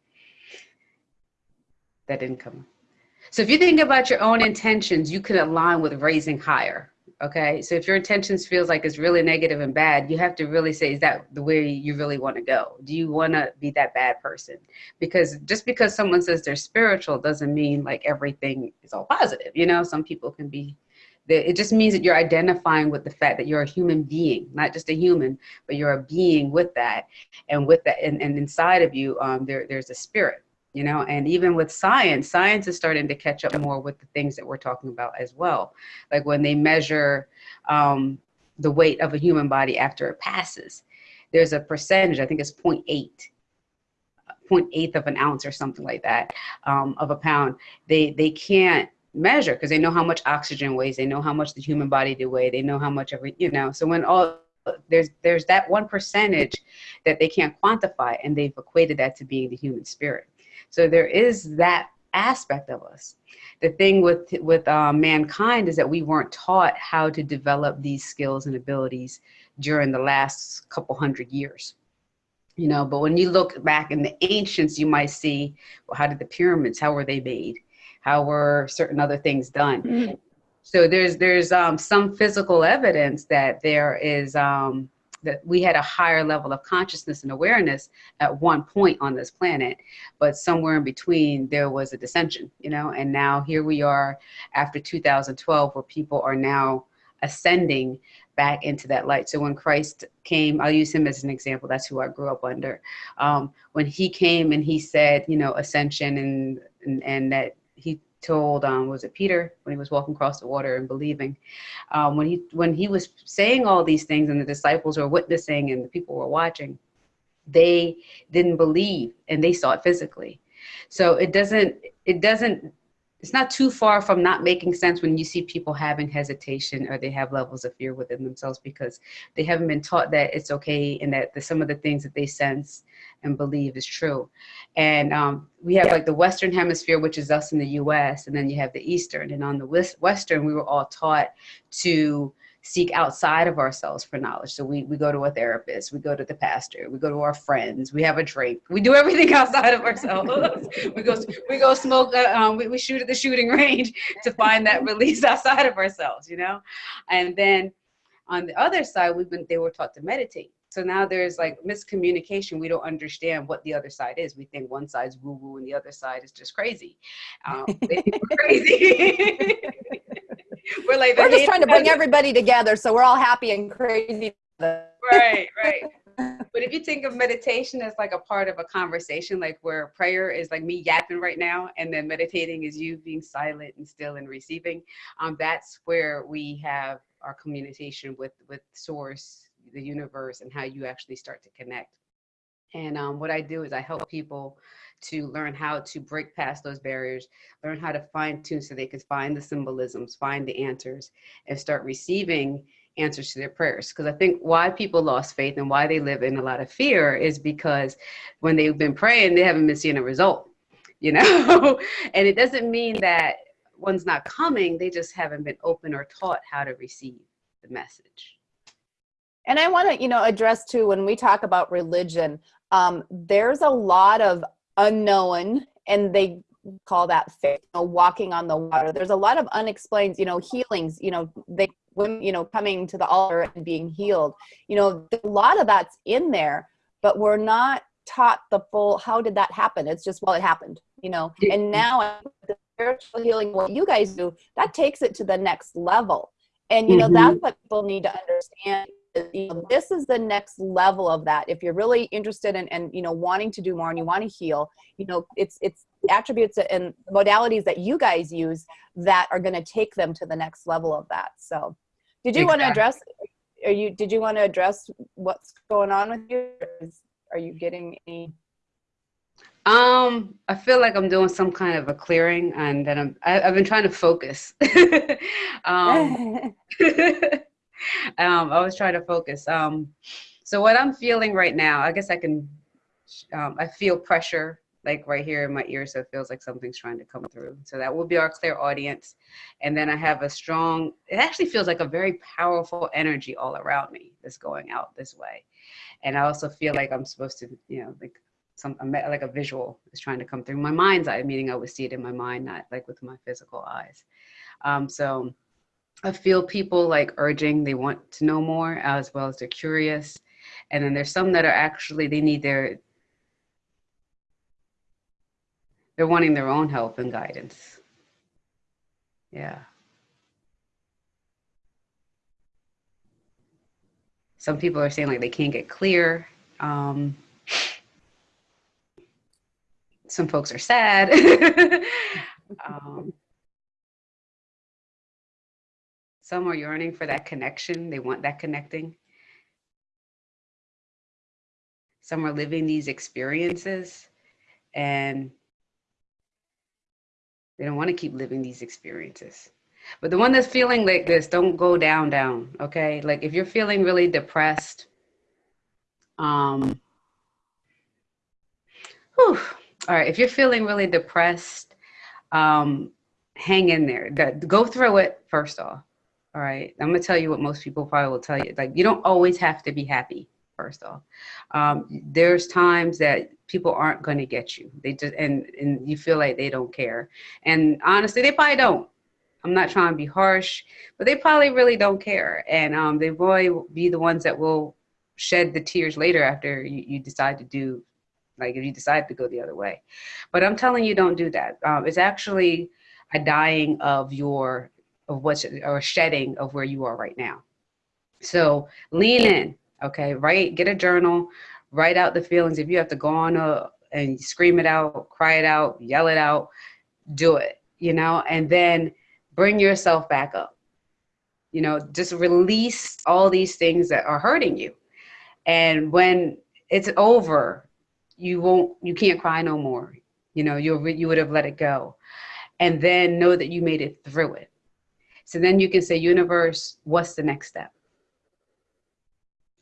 That didn't come. So if you think about your own intentions, you can align with raising higher. Okay, so if your intentions feels like it's really negative and bad, you have to really say, is that the way you really want to go? Do you want to be that bad person? Because just because someone says they're spiritual doesn't mean like everything is all positive. You know, some people can be. It just means that you're identifying with the fact that you're a human being, not just a human, but you're a being with that, and with that, and, and inside of you, um, there there's a spirit you know and even with science science is starting to catch up more with the things that we're talking about as well. Like when they measure um, the weight of a human body after it passes there's a percentage i think it's 0.8 0.8 of an ounce or something like that um, of a pound. They they can't measure because they know how much oxygen weighs they know how much the human body do weigh they know how much every you know so when all there's there's that one percentage that they can't quantify and they've equated that to being the human spirit so there is that aspect of us. The thing with with uh, mankind is that we weren't taught how to develop these skills and abilities during the last couple hundred years. You know, but when you look back in the ancients, you might see, well, how did the pyramids? How were they made? How were certain other things done? Mm-hmm. So there's there's um, some physical evidence that there is um, that we had a higher level of consciousness and awareness at one point on this planet, but somewhere in between there was a dissension, you know, and now here we are after 2012 where people are now ascending back into that light. So when Christ came, I'll use him as an example. That's who I grew up under. Um, when he came and he said, you know, ascension and, and, and that he told um, was it Peter when he was walking across the water and believing um, when he when he was saying all these things and the disciples were witnessing and the people were watching they didn't believe and they saw it physically. So it doesn't it doesn't it's not too far from not making sense when you see people having hesitation or they have levels of fear within themselves because they haven't been taught that it's okay and that the, some of the things that they sense and believe is true. And um, we have yeah. like the Western hemisphere, which is us in the US, and then you have the Eastern. And on the Western, we were all taught to seek outside of ourselves for knowledge. So we, we go to a therapist, we go to the pastor, we go to our friends, we have a drink, we do [LAUGHS] everything outside of ourselves. [LAUGHS] we go we go smoke, uh, um, we, we shoot at the shooting range [LAUGHS] to find that release outside of ourselves, you know? And then on the other side, we've been they were taught to meditate. So now there's like miscommunication. We don't understand what the other side is. We think one side's woo woo and the other side is just crazy. Um, crazy. [LAUGHS] we're like we're just trying to bring everybody together so we're all happy and crazy. Right right. [LAUGHS] But if you think of meditation as like a part of a conversation like where prayer is like me yapping right now and then meditating is you being silent and still and receiving um, that's where we have our communication with with source the universe and how you actually start to connect. And um, what i do is i help people to learn how to break past those barriers, learn how to fine tune so they can find the symbolisms, find the answers, and start receiving answers to their prayers. Because I think why people lost faith and why they live in a lot of fear is because when they've been praying, they haven't been seeing a result, you know? [LAUGHS] and it doesn't mean that one's not coming, they just haven't been open or taught how to receive the message. And I want to, you know, address too when we talk about religion, um, there's a lot of unknown and they call that faith you know, walking on the water. There's a lot of unexplained you know healings you know they when you know coming to the altar and being healed. You know a lot of that's in there but we're not taught the full how did that happen? It's just well it happened you know? And now the spiritual healing what you guys do that takes it to the next level. And you know mm-hmm. that's what people need to understand you know, this is the next level of that if you're really interested in and you know wanting to do more and you want to heal you know it's it's attributes and modalities that you guys use that are going to take them to the next level of that so did you exactly. want to address are you did you want to address what's going on with you are you getting any um, I feel like I'm doing some kind of a clearing, and then I'm. I, i have been trying to focus. [LAUGHS] um, [LAUGHS] [LAUGHS] [LAUGHS] um, I was trying to focus. Um, so what I'm feeling right now, I guess I can, um, I feel pressure like right here in my ear. So it feels like something's trying to come through. So that will be our clairaudience. And then I have a strong, it actually feels like a very powerful energy all around me that's going out this way. And I also feel like I'm supposed to, you know, like some, like a visual is trying to come through my mind's eye, meaning I would see it in my mind, not like with my physical eyes. Um, so I feel people like urging, they want to know more as well as they're curious. And then there's some that are actually, they need their, they're wanting their own help and guidance. Yeah. Some people are saying like they can't get clear. Um, some folks are sad. [LAUGHS] um, some are yearning for that connection. They want that connecting. Some are living these experiences and they don't want to keep living these experiences. But the one that's feeling like this, don't go down, down. Okay. Like if you're feeling really depressed, um, whew, all right, if you're feeling really depressed, um, hang in there. Go through it first off. All right, I'm gonna tell you what most people probably will tell you. Like, you don't always have to be happy. First off, um, there's times that people aren't going to get you. They just and and you feel like they don't care. And honestly, they probably don't. I'm not trying to be harsh, but they probably really don't care. And um, they will be the ones that will shed the tears later after you, you decide to do like if you decide to go the other way. But I'm telling you, don't do that. Um, it's actually a dying of your, of what's, or shedding of where you are right now. So lean in, okay? Write, get a journal, write out the feelings. If you have to go on a, and scream it out, cry it out, yell it out, do it, you know? And then bring yourself back up. You know, just release all these things that are hurting you. And when it's over, you won't you can't cry no more you know you'll, you would have let it go and then know that you made it through it so then you can say universe what's the next step?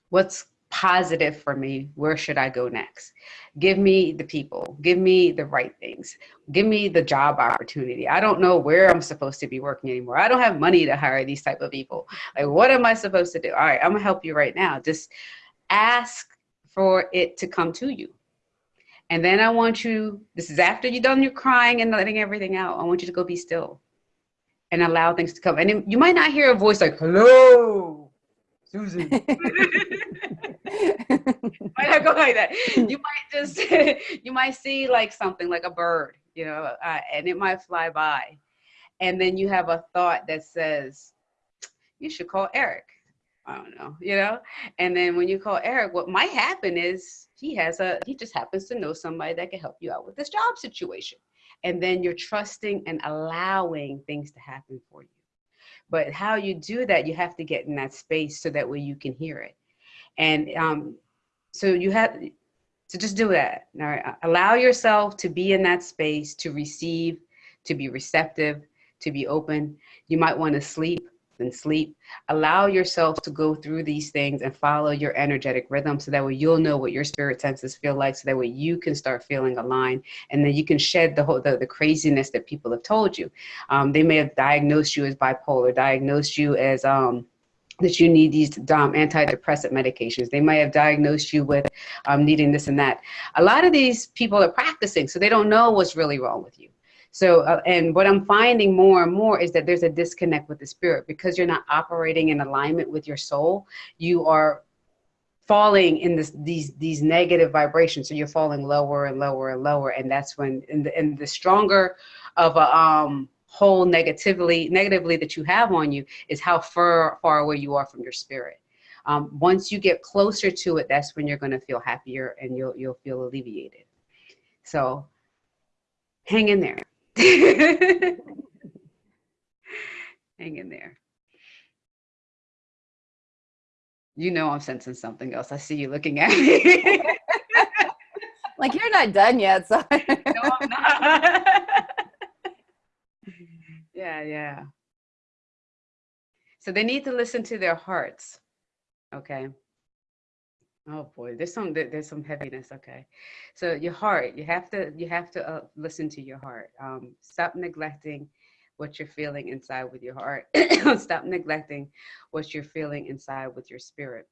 What's positive for me? Where should i go next? Give me the people. Give me the right things. Give me the job opportunity. I don't know where i'm supposed to be working anymore. I don't have money to hire these type of people. Like what am i supposed to do? All right i'm gonna help you right now. Just ask for it to come to you. And then I want you, this is after you're done your crying and letting everything out. I want you to go be still and allow things to come. And you might not hear a voice like, hello, Susan. [LAUGHS] [LAUGHS] might not go like that. You might just, [LAUGHS] you might see like something like a bird, you know, uh, and it might fly by. And then you have a thought that says, you should call Eric. I don't know, you know? And then when you call Eric, what might happen is he has a he just happens to know somebody that can help you out with this job situation and then you're trusting and allowing things to happen for you. But how you do that you have to get in that space so that way you can hear it. And um, so you have to just do that. All right allow yourself to be in that space to receive to be receptive to be open. You might want to sleep and sleep. Allow yourself to go through these things and follow your energetic rhythm so that way you'll know what your spirit senses feel like so that way you can start feeling aligned and then you can shed the whole the, the craziness that people have told you. Um, they may have diagnosed you as bipolar, diagnosed you as um, that you need these um, antidepressant medications. They might have diagnosed you with um, needing this and that. A lot of these people are practicing, so they don't know what's really wrong with you. So, uh, and what I'm finding more and more is that there's a disconnect with the spirit because you're not operating in alignment with your soul. You are falling in this, these these negative vibrations. So you're falling lower and lower and lower, and that's when in the, in the stronger of a um, whole negatively negatively that you have on you is how far far away you are from your spirit. Um, once you get closer to it, that's when you're going to feel happier and you'll you'll feel alleviated. So hang in there. [LAUGHS] Hang in there. You know I'm sensing something else. I see you looking at me. like you're not done yet, so. [LAUGHS] no, I'm not. [LAUGHS] yeah, yeah. So they need to listen to their hearts. Okay. Oh boy, there's some there's some heaviness. Okay, so your heart, you have to you have to uh, listen to your heart. Um, stop neglecting what you're feeling inside with your heart. [COUGHS] stop neglecting what you're feeling inside with your spirit.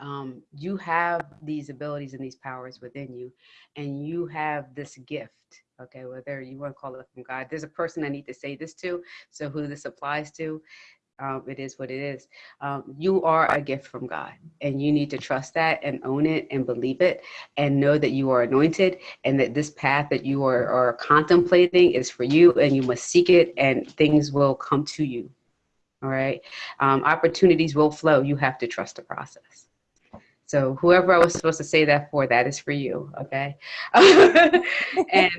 Um, you have these abilities and these powers within you, and you have this gift. Okay, whether you want to call it from God, there's a person I need to say this to. So who this applies to, Um, it is what it is. Um, you are a gift from God, and you need to trust that and own it and believe it, and know that you are anointed and that this path that you are, are contemplating is for you, and you must seek it, and things will come to you. All right. Um, opportunities will flow. You have to trust the process. So whoever I was supposed to say that for, that is for you. Okay. [LAUGHS] and [LAUGHS]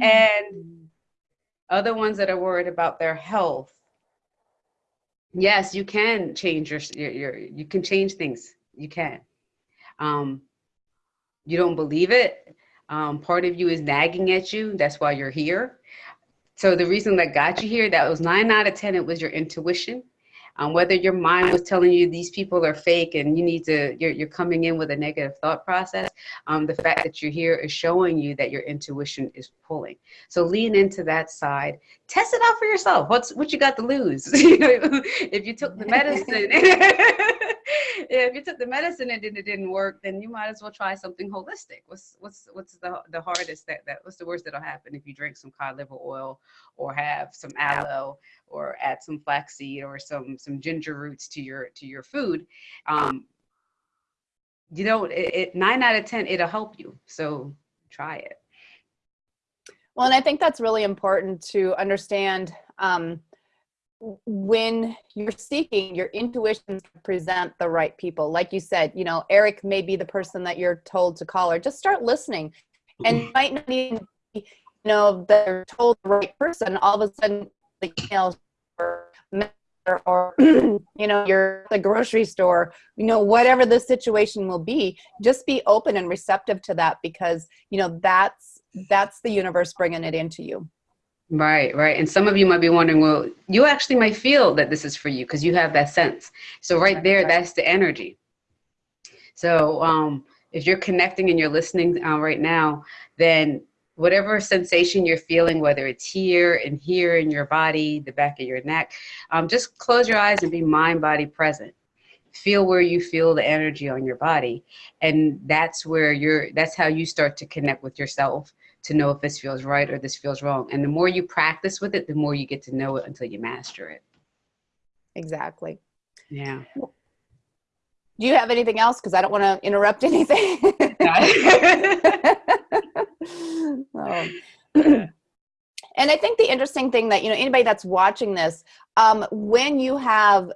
and [LAUGHS] other ones that are worried about their health. Yes, you can change your, your, your you can change things. You can. Um, you don't believe it. Um, part of you is nagging at you. That's why you're here. So the reason that got you here, that was nine out of 10, it was your intuition. Um, whether your mind was telling you these people are fake and you need to, you're, you're coming in with a negative thought process, um, the fact that you're here is showing you that your intuition is pulling. So lean into that side. Test it out for yourself. What's what you got to lose? [LAUGHS] if you took the [LAUGHS] medicine, [LAUGHS] if you took the medicine and it didn't work, then you might as well try something holistic. What's what's what's the the hardest that that what's the worst that'll happen if you drink some cod liver oil or have some aloe or add some flaxseed or some some ginger roots to your to your food. Um, you know, it, it nine out of ten it'll help you. So try it. Well, and I think that's really important to understand. Um, when you're seeking your intuition to present the right people. Like you said you know eric may be the person that you're told to call or just start listening. And you might not even you know they're told the right person. All of a sudden the emails or or [CLEARS THROAT] you know you're at the grocery store you know whatever the situation will be just be open and receptive to that because you know that's that's the universe bringing it into you Right, right. And some of you might be wondering, well, you actually might feel that this is for you because you have that sense. So right there, that's the energy. So um, if you're connecting and you're listening uh, right now, then whatever sensation you're feeling, whether it's here and here in your body, the back of your neck, um, just close your eyes and be mind body present. Feel where you feel the energy on your body. And that's where you're, that's how you start to connect with yourself to know if this feels right or this feels wrong. And the more you practice with it, the more you get to know it until you master it. Exactly. Yeah. Do you have anything else? Because I don't want to interrupt anything. [LAUGHS] [LAUGHS] oh. [CLEARS THROAT] and I think the interesting thing that, you know, anybody that's watching this, um, when you have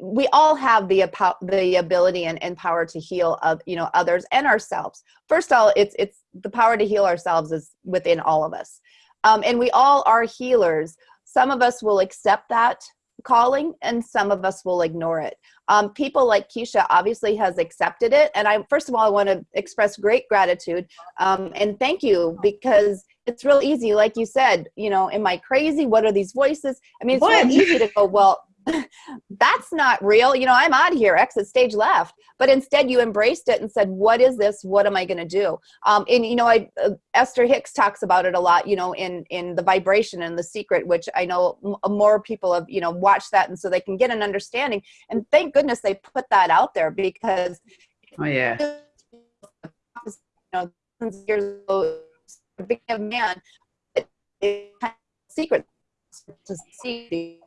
we all have the the ability and, and power to heal of you know others and ourselves. First of all it's it's the power to heal ourselves is within all of us. Um, and we all are healers. Some of us will accept that calling and some of us will ignore it. Um, people like keshia obviously has accepted it. And i first of all i want to express great gratitude um, and thank you because it's real easy. Like you said you know am i crazy what are these voices? I mean it's what? real easy to go well [LAUGHS] that's not real. You know, I'm out of here, exit stage left. But instead you embraced it and said, what is this? What am I going to do? Um, and, you know, I, uh, Esther Hicks talks about it a lot, you know, in, in the vibration and the secret, which I know more people have, you know, watched that. And so they can get an understanding. And thank goodness they put that out there because. Oh, yeah. [LAUGHS] You know, years ago, big man, it, secret to see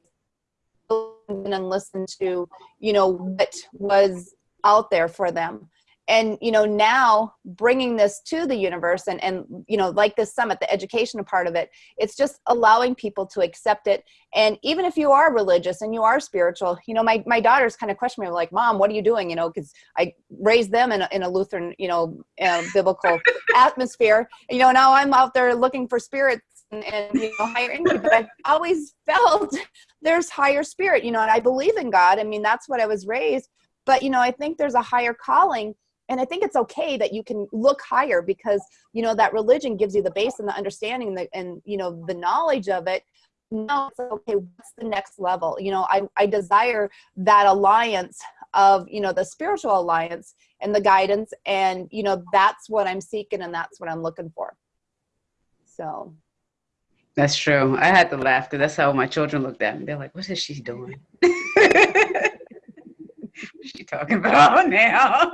and listen to, you know, what was out there for them. And, you know, now bringing this to the universe and, and, you know, like this summit, the educational part of it, it's just allowing people to accept it. And even if you are religious and you are spiritual, you know, my, my daughters kind of question me like, mom, what are you doing? You know, cause I raised them in a, in a Lutheran, you know, uh, biblical [LAUGHS] atmosphere, you know, now I'm out there looking for spirits and, and you know higher energy but i've always felt [LAUGHS] there's higher spirit you know and i believe in god. I mean that's what i was raised. But you know i think there's a higher calling and i think it's okay that you can look higher because you know that religion gives you the base and the understanding and, the, and you know the knowledge of it. Now it's okay what's the next level? You know I, I desire that alliance of you know the spiritual alliance and the guidance and you know that's what i'm seeking and that's what i'm looking for. So that's true. I had to laugh because that's how my children looked at me. They're like, "What is she doing? [LAUGHS] What's she talking about now?"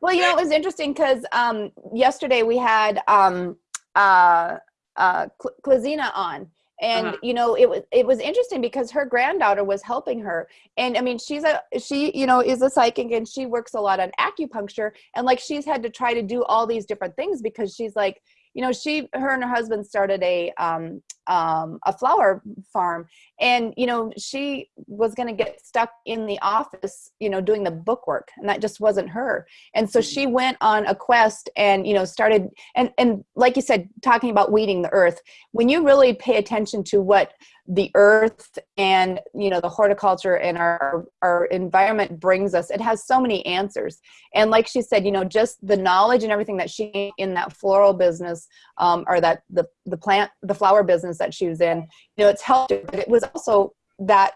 well, you know, it was interesting because um, yesterday we had um, uh, uh, Klazina on, and Uh-huh. you know it was it was interesting because her granddaughter was helping her and i mean she's a she you know is a psychic and she works a lot on acupuncture and like she's had to try to do all these different things because she's like you know she her and her husband started a um, um, a flower farm. And you know she was going to get stuck in the office you know doing the bookwork and that just wasn't her. And so she went on a quest and you know started and and like you said talking about weeding the earth when you really pay attention to what the earth and you know the horticulture and our our environment brings us it has so many answers. And like she said you know just the knowledge and everything that she in that floral business um, or that the the plant the flower business that she was in you know it's helped her, but it was also that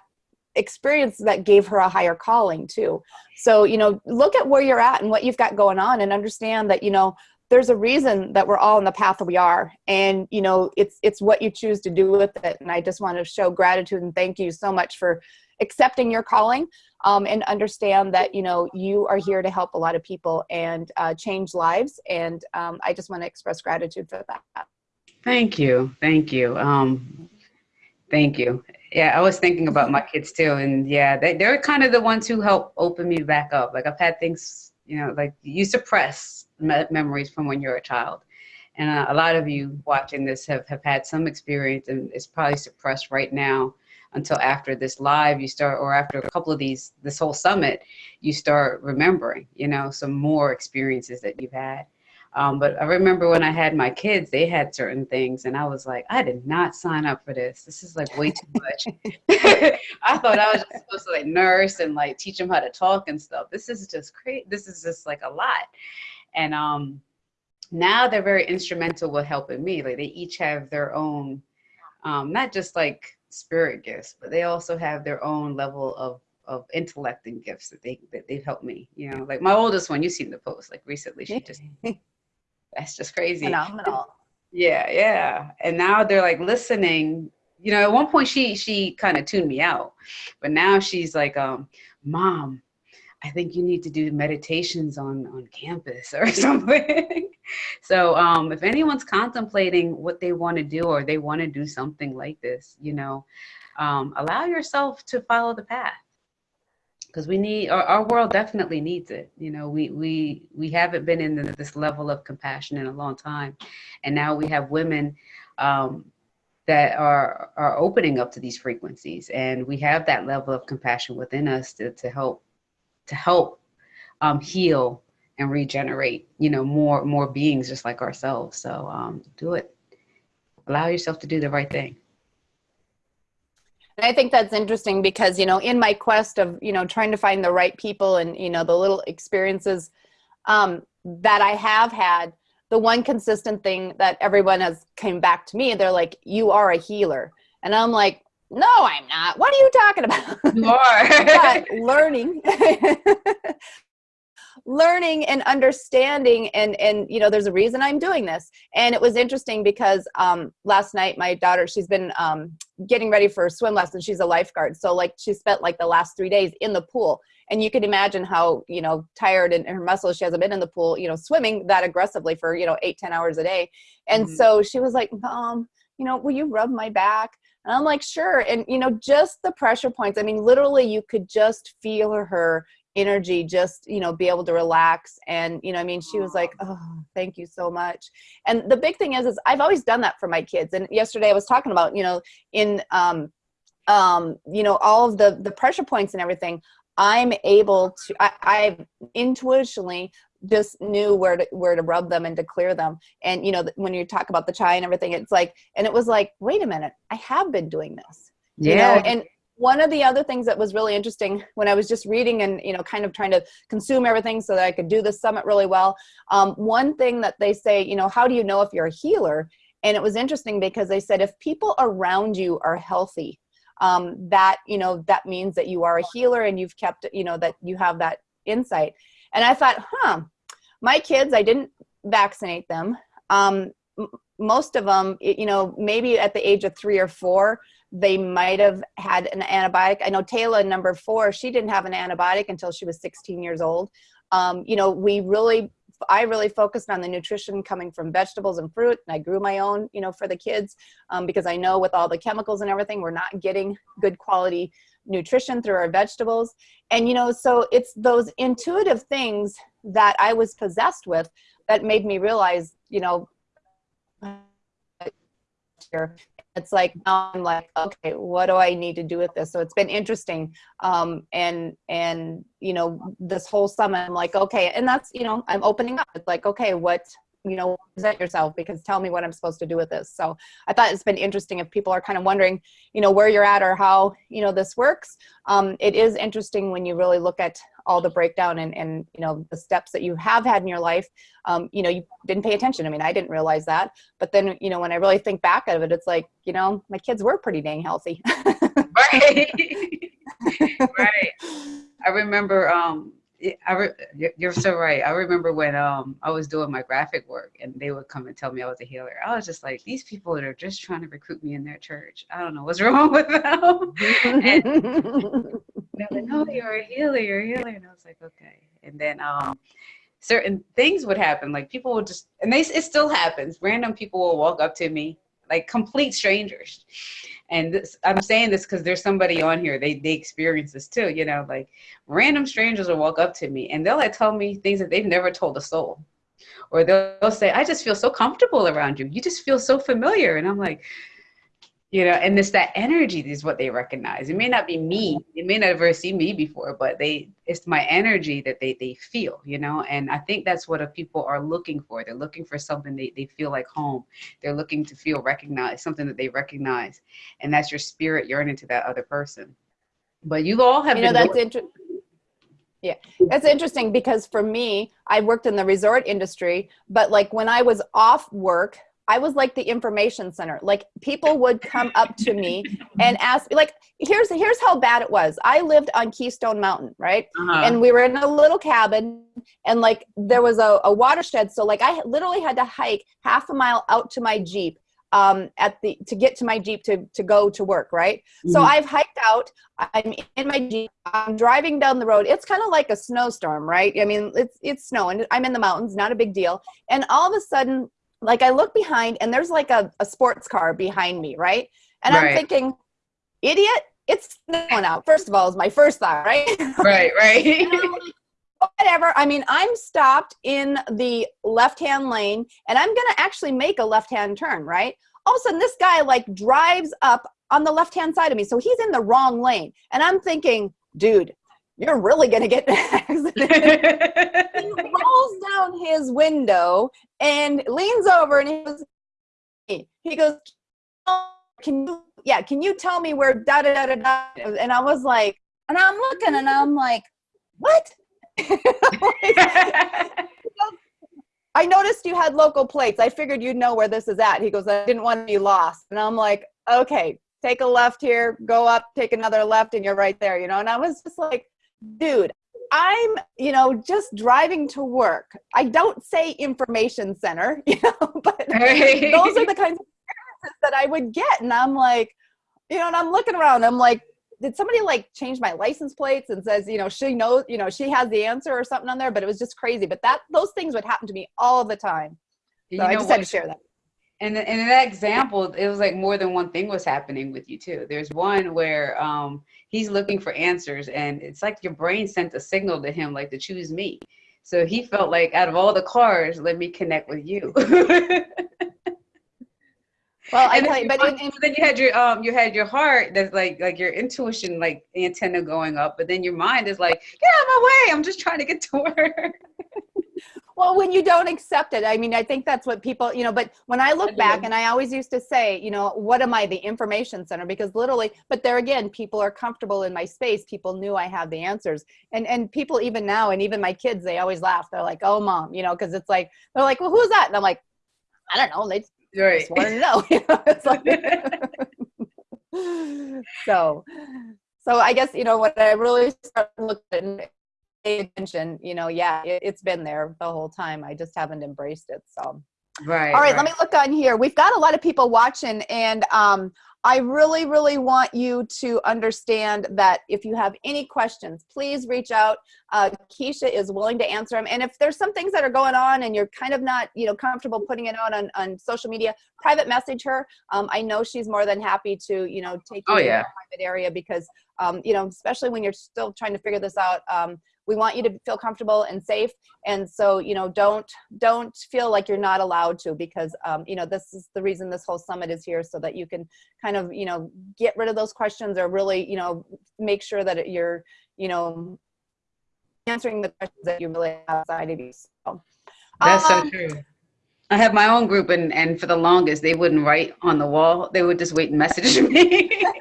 experience that gave her a higher calling too. So you know look at where you're at and what you've got going on and understand that you know there's a reason that we're all in the path that we are. And you know it's it's what you choose to do with it. And i just want to show gratitude and thank you so much for accepting your calling um, and understand that you know you are here to help a lot of people and uh, change lives. And um, i just want to express gratitude for that Thank you. Thank you. Um, thank you. Yeah, I was thinking about my kids too. And yeah, they, they're kind of the ones who help open me back up. Like I've had things, you know, like you suppress me- memories from when you're a child. And uh, a lot of you watching this have, have had some experience and it's probably suppressed right now until after this live you start or after a couple of these this whole summit you start remembering you know some more experiences that you've had um, but I remember when I had my kids, they had certain things, and I was like, I did not sign up for this. This is like way too much. [LAUGHS] I thought I was just supposed to like nurse and like teach them how to talk and stuff. This is just crazy. This is just like a lot. And um, now they're very instrumental with helping me. Like they each have their own, um, not just like spirit gifts, but they also have their own level of of intellect and gifts that they that they've helped me. You know, like my oldest one, you've seen the post like recently. She just [LAUGHS] that's just crazy. phenomenal Yeah, yeah. And now they're like listening. You know, at one point she she kind of tuned me out, but now she's like, um, "Mom, I think you need to do meditations on on campus or [LAUGHS] something." so, um, if anyone's contemplating what they want to do or they want to do something like this, you know, um, allow yourself to follow the path because we need our, our world definitely needs it you know we we we haven't been in the, this level of compassion in a long time. And now we have women um, that are are opening up to these frequencies. And we have that level of compassion within us to, to help to help um, heal and regenerate you know more more beings just like ourselves. So um, do it. Allow yourself to do the right thing I think that's interesting because, you know, in my quest of, you know, trying to find the right people and, you know, the little experiences um, that I have had, the one consistent thing that everyone has came back to me, they're like, you are a healer. And I'm like, no, I'm not. What are you talking about? you are [LAUGHS] learning [LAUGHS] learning and understanding and and you know there's a reason i'm doing this. And it was interesting because um last night my daughter she's been um getting ready for a swim lesson. She's a lifeguard. So like she spent like the last three days in the pool. And you can imagine how you know tired and her muscles she hasn't been in the pool you know swimming that aggressively for you know eight ten hours a day. And Mhm. so she was like mom you know will you rub my back? And i'm like sure. And you know just the pressure points i mean literally you could just feel her energy just you know be able to relax. And you know i mean she was like oh thank you so much. And the big thing is is i've always done that for my kids. And yesterday i was talking about you know in um um you know all of the the pressure points and everything i'm able to i i intuitionally just knew where to where to rub them and to clear them. And you know when you talk about the chai and everything it's like and it was like wait a minute i have been doing this. You know and one of the other things that was really interesting when i was just reading and you know kind of trying to consume everything so that i could do the summit really well um, one thing that they say you know how do you know if you're a healer? And it was interesting because they said if people around you are healthy um, that you know that means that you are a healer and you've kept you know that you have that insight. And i thought huh my kids i didn't vaccinate them. Um, most of them you know maybe at the age of three or four they might have had an antibiotic. I know Taylor, number four, she didn't have an antibiotic until she was 16 years old. Um, you know, we really I really focused on the nutrition coming from vegetables and fruit. And I grew my own, you know, for the kids um, because I know with all the chemicals and everything, we're not getting good quality nutrition through our vegetables. And, you know, so it's those intuitive things that I was possessed with that made me realize, you know, it's like now I'm like, okay, what do I need to do with this? So it's been interesting. Um, and and you know, this whole summer I'm like, okay, and that's you know, I'm opening up. It's like, okay, what you know, present yourself because tell me what I'm supposed to do with this. So I thought it's been interesting if people are kind of wondering, you know, where you're at or how, you know, this works. Um, it is interesting when you really look at all the breakdown and, and, you know, the steps that you have had in your life. Um, you know, you didn't pay attention. I mean, I didn't realize that. But then, you know, when I really think back of it, it's like, you know, my kids were pretty dang healthy. [LAUGHS] right. [LAUGHS] right. I remember um, I re- you're so right. I remember when um I was doing my graphic work and they would come and tell me I was a healer. I was just like, these people that are just trying to recruit me in their church. I don't know what's [LAUGHS] wrong with them. and [LAUGHS] they're like, no, you're a healer, you're a healer. And I was like, okay. And then um certain things would happen. Like people would just and they it still happens. Random people will walk up to me, like complete strangers and this, I'm saying this because there's somebody on here, they, they experience this too, you know, like random strangers will walk up to me and they'll like tell me things that they've never told a soul. Or they'll, they'll say, I just feel so comfortable around you. You just feel so familiar. And I'm like, you know and this that energy is what they recognize. It may not be me. It may not ever see me before but they it's my energy that they they feel you know? And i think that's what people are looking for. They're looking for something they, they feel like home. They're looking to feel recognized something that they recognize. And that's your spirit yearning to that other person. But you all have you know that's interesting yeah, that's interesting because for me, I worked in the resort industry, but like when I was off work, I was like the information center. Like people would come up to me and ask me, like, here's here's how bad it was. I lived on Keystone Mountain, right? Uh-huh. And we were in a little cabin, and like there was a, a watershed. So like I literally had to hike half a mile out to my Jeep um, at the to get to my Jeep to to go to work, right? Mm-hmm. So I've hiked out. I'm in my Jeep. I'm driving down the road. It's kind of like a snowstorm, right? I mean, it's it's snowing. I'm in the mountains, not a big deal. And all of a sudden, like I look behind and there's like a, a sports car behind me, right? And right. I'm thinking, idiot, it's snowing out. First of all, is my first thought, right? [LAUGHS] Right, right. whatever. I mean, I'm stopped in the left hand lane and I'm going to actually make a left hand turn, right? All of a sudden, this guy like drives up on the left hand side of me. So he's in the wrong lane. And I'm thinking, dude, you're really going to get an [LAUGHS] accident. [LAUGHS] he rolls down his window and leans over and he goes, he goes, can you, yeah, can you tell me where da da da da da? And I was like, and I'm looking and I'm like, what? [LAUGHS] I noticed you had local plates. I figured you'd know where this is at. He goes, I didn't want to be lost. And I'm like, okay, take a left here, go up, take another left, and you're right there, you know? And I was just like, dude, I'm, you know, just driving to work. I don't say information center, [LAUGHS] you know, but hey. those are the kinds of experiences that I would get. And I'm like, you know, and I'm looking around, I'm like, did somebody like change my license plates and says, you know, she knows, you know, she has the answer or something on there, but it was just crazy. But that those things would happen to me all the time. So you I just what? had to share that and, and in that example, it was like more than one thing was happening with you too. There's one where um, he's looking for answers, and it's like your brain sent a signal to him, like to choose me. So he felt like out of all the cars, let me connect with you. [LAUGHS] Well, I tell you, but in, in, then you had your um, you had your heart that's like like your intuition like antenna going up, but then your mind is like, get out of my way! I'm just trying to get to work [LAUGHS] well when you don't accept it i mean i think that's what people you know but when i look back and i always used to say you know what am i the information center? Because literally but there again people are comfortable in my space. People knew i had the answers. And and people even now and even my kids they always laugh. They're like oh mom you know because it's like they're like well who's that? And i'm like i don't know. They just, right. just wanted to know, [LAUGHS] you know like, [LAUGHS] [LAUGHS] so so i guess you know what i really start looking attention, you know, yeah, it, has been there the whole time. I just haven't embraced it. So, right. All right, right, let me look on here. We've got a lot of people watching, and um, I really, really want you to understand that if you have any questions, please reach out. Uh, Keshia is willing to answer them. And if there's some things that are going on and you're kind of not, you know, comfortable putting it out on, on social media, private message her. Um, I know she's more than happy to, you know, take you Oh, to yeah. a private area because, um, you know, especially when you're still trying to figure this out. Um, we want you to feel comfortable and safe and so you know don't don't feel like you're not allowed to because um, you know this is the reason this whole summit is here so that you can kind of you know get rid of those questions or really you know make sure that you're you know answering the questions that you really have outside of you so, That's so um, true. I have my own group, and, and for the longest, they wouldn't write on the wall. They would just wait and message me. [LAUGHS]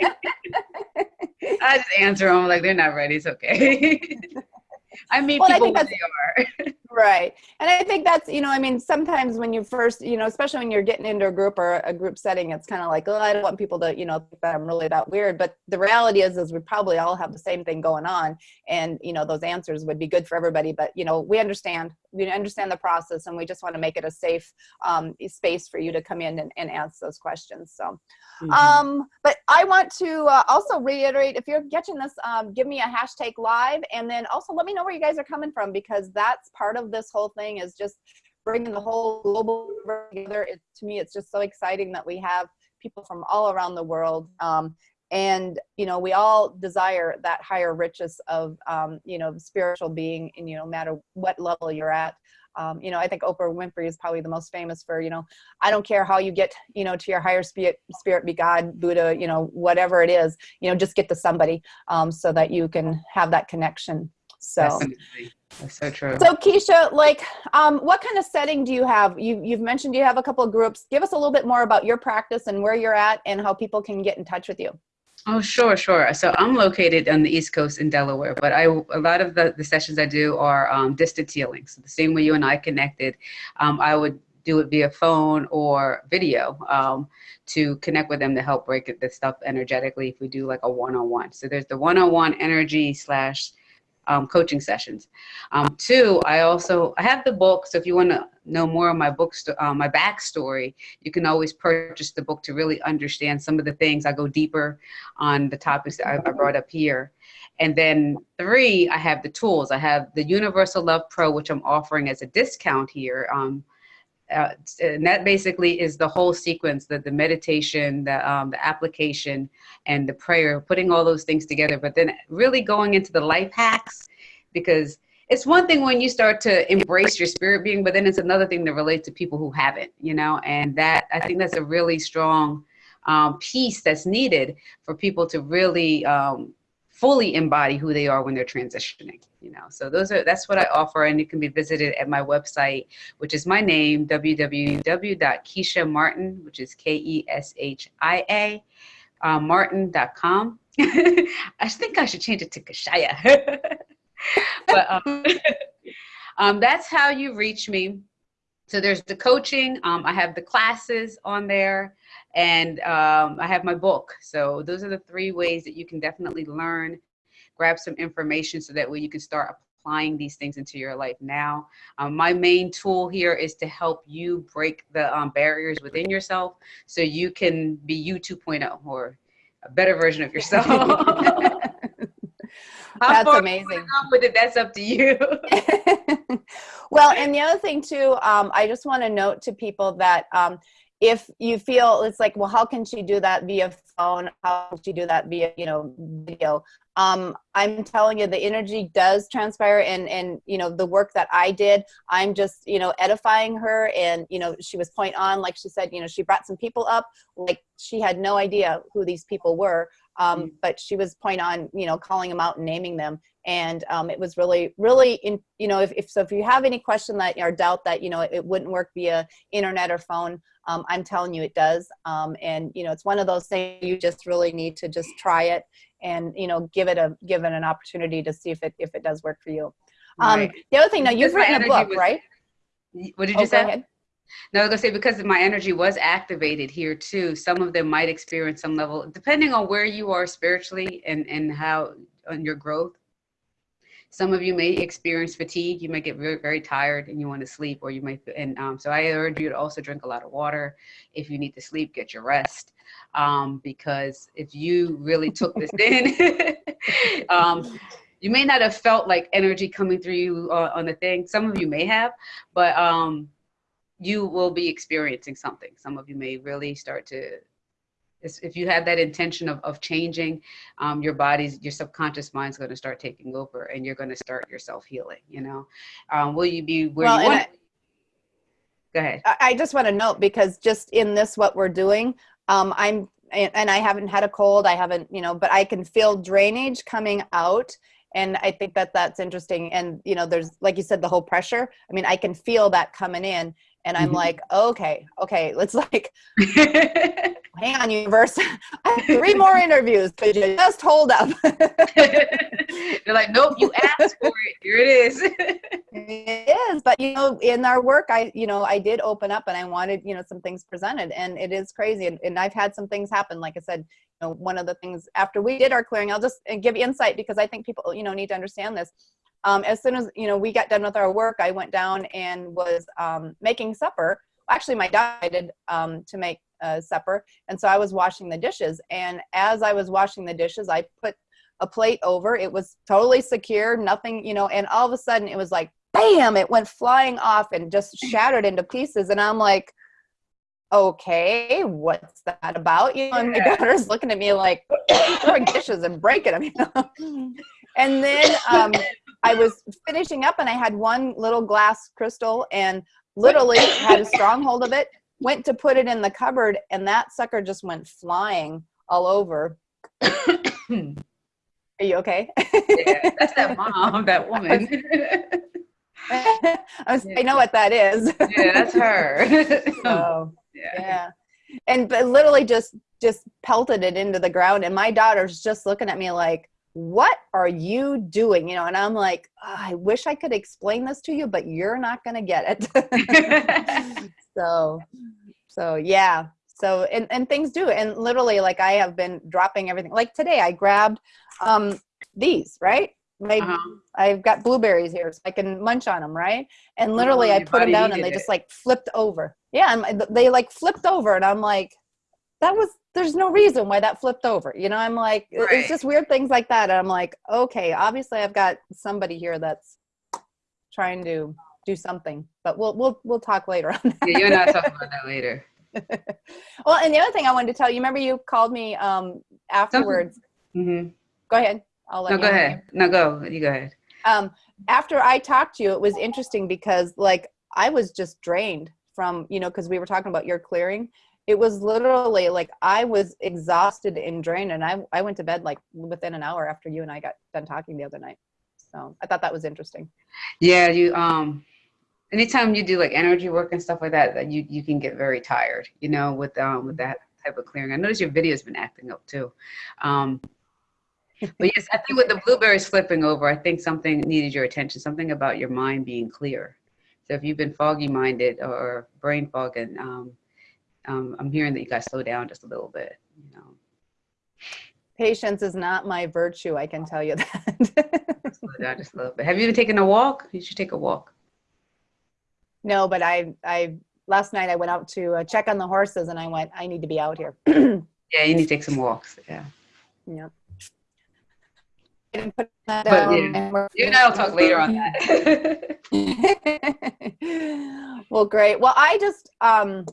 [LAUGHS] I just answer them like they're not ready. It's okay. [LAUGHS] I mean, Well, I people think that's- they are. [LAUGHS] Right. And I think that's, you know, I mean, sometimes when you first, you know, especially when you're getting into a group or a group setting, it's kind of like, oh, I don't want people to, you know, think that I'm really that weird. But the reality is, is we probably all have the same thing going on. And, you know, those answers would be good for everybody. But, you know, we understand, we understand the process and we just want to make it a safe um, space for you to come in and, and ask those questions. So, Mhm. um, but I want to uh, also reiterate, if you're catching this, um, give me a hashtag live and then also let me know where you guys are coming from because that's part of this whole thing is just bringing the whole global together. It, to me, it's just so exciting that we have people from all around the world. Um, and, you know, we all desire that higher riches of, um, you know, spiritual being and, you know, no matter what level you're at. Um, you know, I think Oprah Winfrey is probably the most famous for, you know, I don't care how you get, you know, to your higher spirit, spirit be God, Buddha, you know, whatever it is, you know, just get to somebody um, so that you can have that connection. So, Definitely. That's so true. so Keshia, like, um, what kind of setting do you have? You, you've mentioned you have a couple of groups. Give us a little bit more about your practice and where you're at and how people can get in touch with you. Oh, sure, sure. So I'm located on the East Coast in Delaware, but I a lot of the, the sessions I do are um, distance healing. So the same way you and I connected, um, I would do it via phone or video um, to connect with them to help break the stuff energetically if we do like a one-on-one. So there's the one-on-one energy slash um, coaching sessions. Um, two, I also I have the book. So if you want to know more of my book, sto- uh, my backstory, you can always purchase the book to really understand some of the things. I go deeper on the topics that I, I brought up here. And then three, I have the tools. I have the Universal Love Pro, which I'm offering as a discount here. Um, uh, and that basically is the whole sequence the, the meditation the, um, the application and the prayer putting all those things together. But then really going into the life hacks because it's one thing when you start to embrace your spirit being but then it's another thing to relate to people who haven't you know? And that i think that's a really strong um, piece that's needed for people to really um, fully embody who they are when they're transitioning you know? So those are that's what i offer and it can be visited at my website which is my name www.keshia martin which is k-e-s-h-i-a uh, martin.com [LAUGHS] i think i should change it to kashaya. [LAUGHS] But um, [LAUGHS] um, that's how you reach me. So there's the coaching um, i have the classes on there and um, I have my book. So those are the three ways that you can definitely learn, grab some information so that way you can start applying these things into your life now. Um, my main tool here is to help you break the um, barriers within yourself so you can be you 2.0 or a better version of yourself. [LAUGHS] [LAUGHS] How That's amazing. With it, that's up to you. [LAUGHS] well, and the other thing too, um, I just want to note to people that um, if you feel it's like, well, how can she do that via phone? How can she do that via, you know, video? Um, I'm telling you, the energy does transpire, and and you know, the work that I did, I'm just you know edifying her, and you know, she was point on, like she said, you know, she brought some people up, like she had no idea who these people were, um, Mm. but she was point on, you know, calling them out and naming them, and um, it was really really in you know if, if so if you have any question that or doubt that you know it, wouldn't work via internet or phone um, i'm telling you it does um, and you know it's one of those things you just really need to just try it and you know give it a give it an opportunity to see if it if it does work for you um, Right. the other thing now you've written a book was- right What did Oh, you go say? Ahead. No, I say because my energy was activated here too. Some of them might experience some level, depending on where you are spiritually and and how on your growth. Some of you may experience fatigue. You might get very, very tired and you want to sleep, or you might. And um, so I urge you to also drink a lot of water. If you need to sleep, get your rest. Um, because if you really took this [LAUGHS] in, [LAUGHS] um, you may not have felt like energy coming through you uh, on the thing. Some of you may have, but um, you will be experiencing something. Some of you may really start to if you have that intention of, of changing um, your body's your subconscious mind's going to start taking over and you're going to start yourself healing you know? Um, will you be where well, you want I, go ahead. I just want to note because just in this what we're doing um, i'm and i haven't had a cold i haven't you know but i can feel drainage coming out and i think that that's interesting. And you know there's like you said the whole pressure. I mean i can feel that coming in and i'm mm-hmm. like okay okay let's [LAUGHS] like [LAUGHS] hang on universe. [LAUGHS] I have three more interviews could you just hold up. They're like nope you asked for it. Here it is. It is but you know in our work i you know i did open up and i wanted you know some things presented and it is crazy and, and i've had some things happen like i said you know one of the things after we did our clearing i'll just give insight because i think people you know need to understand this um, as soon as you know we got done with our work, I went down and was um, making supper. Actually, my dad did um, to make uh, supper, and so I was washing the dishes. And as I was washing the dishes, I put a plate over. It was totally secure, nothing, you know. And all of a sudden, it was like, bam! It went flying off and just [LAUGHS] shattered into pieces. And I'm like, okay, what's that about? You know, and my daughter's looking at me like [COUGHS] throwing dishes and breaking them. You know? [LAUGHS] and then um, I was finishing up and I had one little glass crystal and literally had a strong hold of it, went to put it in the cupboard and that sucker just went flying all over. Are you okay? yeah, that's that [LAUGHS] mom, that woman. I, was, [LAUGHS] I, know what that is. yeah, that's her. [LAUGHS] so, oh, yeah. yeah. And but literally just just pelted it into the ground and my daughter's just looking at me like, what are you doing you know and i'm like oh, i wish i could explain this to you but you're not going to get it [LAUGHS] [LAUGHS] so so yeah so and, and things do and literally like i have been dropping everything like today i grabbed um these right I, uh-huh. I've got blueberries here, so I can munch on them, right? And literally, oh, I put them down, and they it. just like flipped over. Yeah, and they like flipped over, and I'm like, that was there's no reason why that flipped over. You know, I'm like, right. it's just weird things like that. And I'm like, okay, obviously I've got somebody here that's trying to do something, but we'll, we'll, we'll talk later on that. Yeah, you and I talk about [LAUGHS] that later. [LAUGHS] well, and the other thing I wanted to tell you, remember you called me um, afterwards. Mm-hmm. Go ahead. I'll let no, go ahead. No, go. You go ahead. Um, after I talked to you, it was interesting because like I was just drained from, you know, cause we were talking about your clearing it was literally like I was exhausted and drained, and I I went to bed like within an hour after you and I got done talking the other night. So I thought that was interesting. Yeah, you um, anytime you do like energy work and stuff like that, that you you can get very tired. You know, with um with that type of clearing. I noticed your video's been acting up too. Um, but yes, I think with the blueberries flipping over, I think something needed your attention. Something about your mind being clear. So if you've been foggy minded or brain fogging, um, um, I'm hearing that you guys slow down just a little bit, you know. Patience is not my virtue, I can tell you that. [LAUGHS] slow down just a little bit. Have you been taking a walk? You should take a walk. No, but I, I, last night I went out to uh, check on the horses and I went, I need to be out here. [CLEARS THROAT] yeah, you need to take some walks. Yeah. Yeah. But, yeah, you and I will talk later on that. [LAUGHS] [LAUGHS] well, great. Well, I just, um,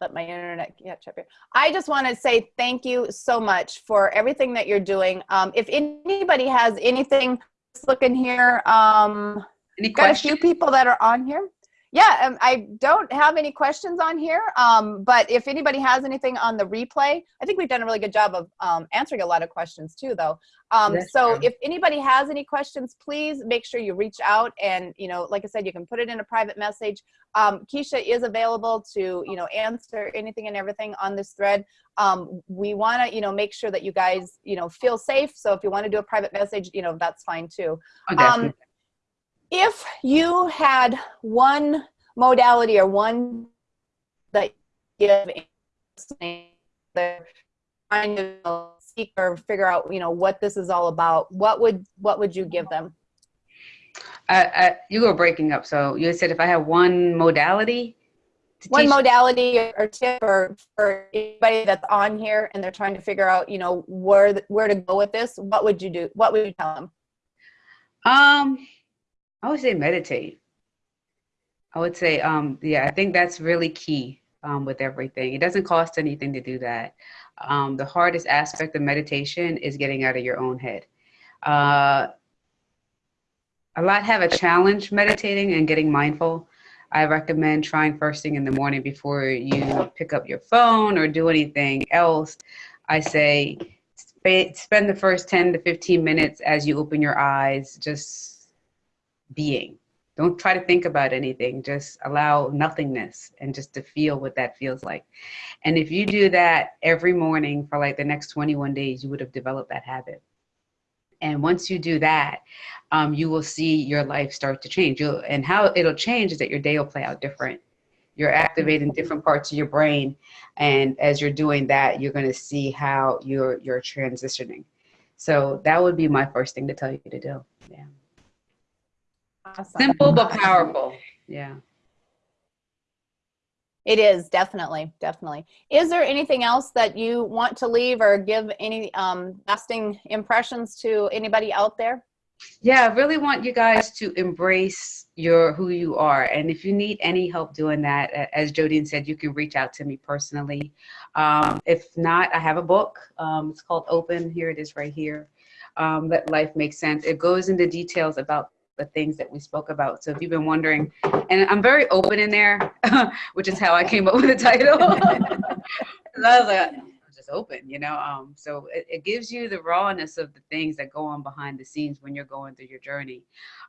let my internet catch up here. I just want to say thank you so much for everything that you're doing. Um, if anybody has anything, looking here. Um, Any got a few people that are on here yeah um, i don't have any questions on here um, but if anybody has anything on the replay i think we've done a really good job of um, answering a lot of questions too though. Um, so true. if anybody has any questions please make sure you reach out and you know like i said you can put it in a private message. Um, keshia is available to you know answer anything and everything on this thread. Um, we want to you know make sure that you guys you know feel safe so if you want to do a private message you know that's fine too. Oh, if you had one modality or one that you have kind of or figure out, you know, what this is all about, what would what would you give them? Uh, you were breaking up. So you said if I have one modality, one modality or tip or for anybody that's on here and they're trying to figure out, you know, where where to go with this, what would you do? What would you tell them? Um, I would say meditate. I would say, um, yeah, I think that's really key um, with everything. It doesn't cost anything to do that. Um, the hardest aspect of meditation is getting out of your own head. Uh, a lot have a challenge meditating and getting mindful. I recommend trying first thing in the morning before you pick up your phone or do anything else. I say spend the first 10 to 15 minutes as you open your eyes, just being. Don't try to think about anything. Just allow nothingness and just to feel what that feels like. And if you do that every morning for like the next 21 days, you would have developed that habit. And once you do that, um, you will see your life start to change. You'll, and how it'll change is that your day will play out different. You're activating different parts of your brain, and as you're doing that, you're going to see how you're you're transitioning. So that would be my first thing to tell you to do. Yeah. Awesome. Simple but powerful. Yeah. It is definitely, definitely. Is there anything else that you want to leave or give any um, lasting impressions to anybody out there? Yeah, I really want you guys to embrace your who you are. And if you need any help doing that, as Jodine said, you can reach out to me personally. Um, if not, I have a book. Um, it's called Open. Here it is right here. Um, Let Life Make Sense. It goes into details about the things that we spoke about. So if you've been wondering, and I'm very open in there, [LAUGHS] which is how I came up with the title. [LAUGHS] I was like, just open, you know. Um, so it, it, gives you the rawness of the things that go on behind the scenes when you're going through your journey,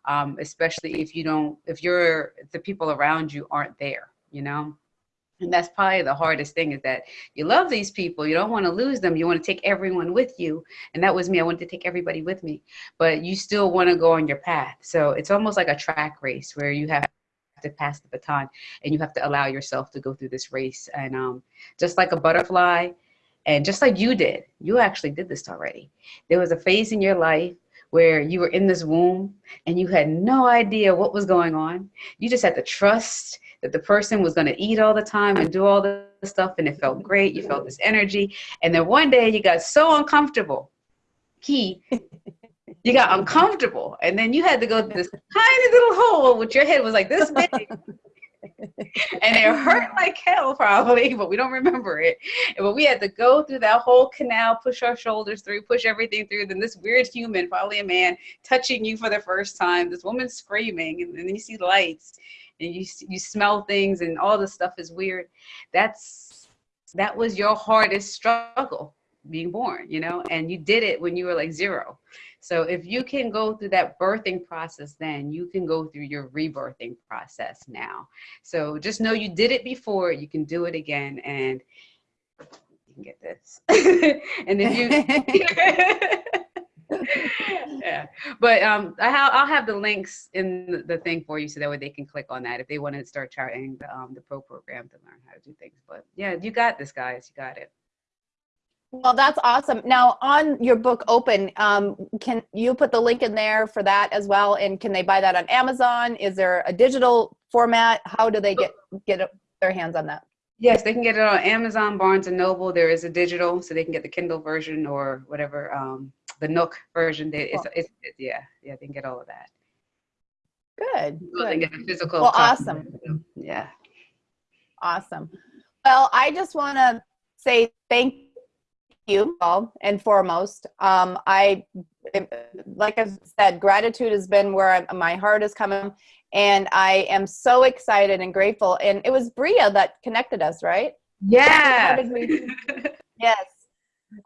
um, especially if you don't, if you're the people around you aren't there, you know and that's probably the hardest thing is that you love these people you don't want to lose them you want to take everyone with you. And that was me i wanted to take everybody with me. But you still want to go on your path. So it's almost like a track race where you have to pass the baton and you have to allow yourself to go through this race. And um, just like a butterfly and just like you did you actually did this already. There was a phase in your life where you were in this womb and you had no idea what was going on. You just had to trust that the person was going to eat all the time and do all the stuff and it felt great you felt this energy. And then one day you got so uncomfortable. Key [LAUGHS] you got uncomfortable and then you had to go through this tiny little hole which your head was like this big [LAUGHS] and it hurt like hell probably but we don't remember it. But we had to go through that whole canal push our shoulders through push everything through then this weird human probably a man touching you for the first time this woman screaming and, then you see lights and you you smell things and all the stuff is weird that's that was your hardest struggle being born you know and you did it when you were like zero. So if you can go through that birthing process then you can go through your rebirthing process now. So just know you did it before you can do it again and you can get this. [LAUGHS] And if you [LAUGHS] [LAUGHS] yeah, but um, I ha- I'll have the links in the thing for you so that way they can click on that if they want to start charting the um, the pro program to learn how to do things. But yeah, you got this, guys. You got it. Well, that's awesome. Now, on your book, Open, um, can you put the link in there for that as well? And can they buy that on Amazon? Is there a digital format? How do they get get their hands on that? Yes, they can get it on Amazon, Barnes and Noble. There is a digital, so they can get the Kindle version or whatever um, the Nook version. They, it's, it's, it's, yeah, yeah, they can get all of that. Good. good. They get a physical. Well, awesome. Yeah. Awesome. Well, I just want to say thank you all and foremost. Um, I, like I said, gratitude has been where I, my heart is coming, and I am so excited and grateful. And it was Bria that connected us, right? Yeah. yes [LAUGHS]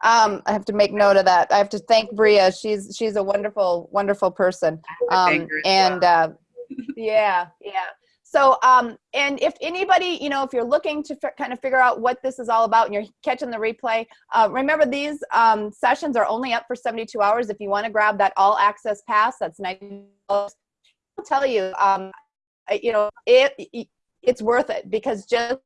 um, I have to make note of that. I have to thank Bria. She's she's a wonderful wonderful person. Um, and uh, yeah, yeah. So, um, and if anybody, you know, if you're looking to kind of figure out what this is all about and you're catching the replay, uh, remember these um, sessions are only up for 72 hours. If you want to grab that all access pass, that's $90. I'll tell you, um, you know, it, it, it's worth it because just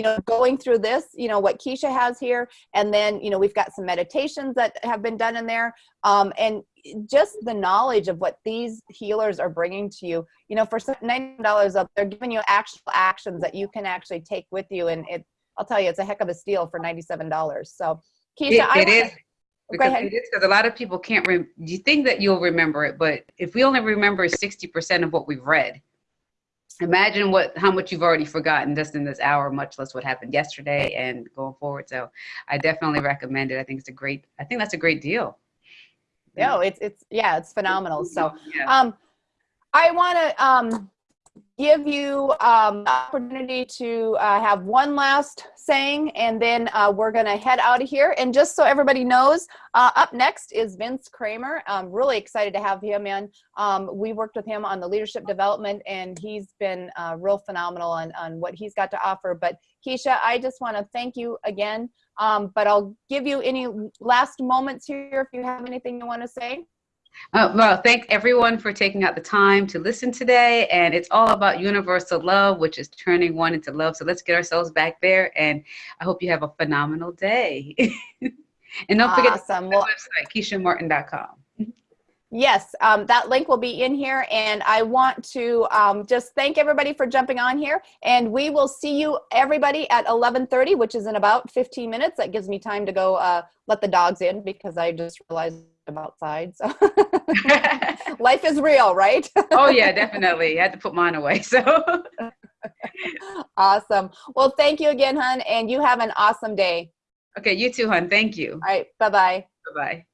you know, going through this, you know, what Keshia has here, and then, you know, we've got some meditations that have been done in there, um, and just the knowledge of what these healers are bringing to you. You know, for $90 up, they're giving you actual actions that you can actually take with you, and it, I'll tell you, it's a heck of a steal for $97. So, Keshia, It- I it is. Go Because ahead. it is because a lot of people can't. Rem- you think that you'll remember it, but if we only remember sixty percent of what we've read, imagine what how much you've already forgotten just in this hour, much less what happened yesterday and going forward. So, I definitely recommend it. I think it's a great. I think that's a great deal. No, it's it's yeah, it's phenomenal. So Yeah. um I want to um give you um the opportunity to uh, have one last saying and then uh, we're gonna head out of here. And just so everybody knows uh, up next is Vince Kramer. I'm really excited to have him in. Um, we worked with him on the leadership development and he's been uh, real phenomenal on, on what he's got to offer. But Keshia I just want to thank you again. Um, but I'll give you any last moments here if you have anything you want to say. Uh, well, thank everyone for taking out the time to listen today. And it's all about universal love, which is turning one into love. So let's get ourselves back there. And I hope you have a phenomenal day. [LAUGHS] and don't forget Awesome. the Well, website, KeshiaMartin.com. yes, um, that link will be in here. And I want to um, just thank everybody for jumping on here. And we will see you, everybody, at 11.30, which is in about 15 minutes. That gives me time to go uh, let the dogs in because I just realized I'm outside. So [LAUGHS] [LAUGHS] life is real, right? oh, yeah, definitely. I had to put mine away. So [LAUGHS] awesome. Well, thank you again, hun. And you have an awesome day. okay, you too, hun. Thank you. All right. Bye-bye. Bye bye.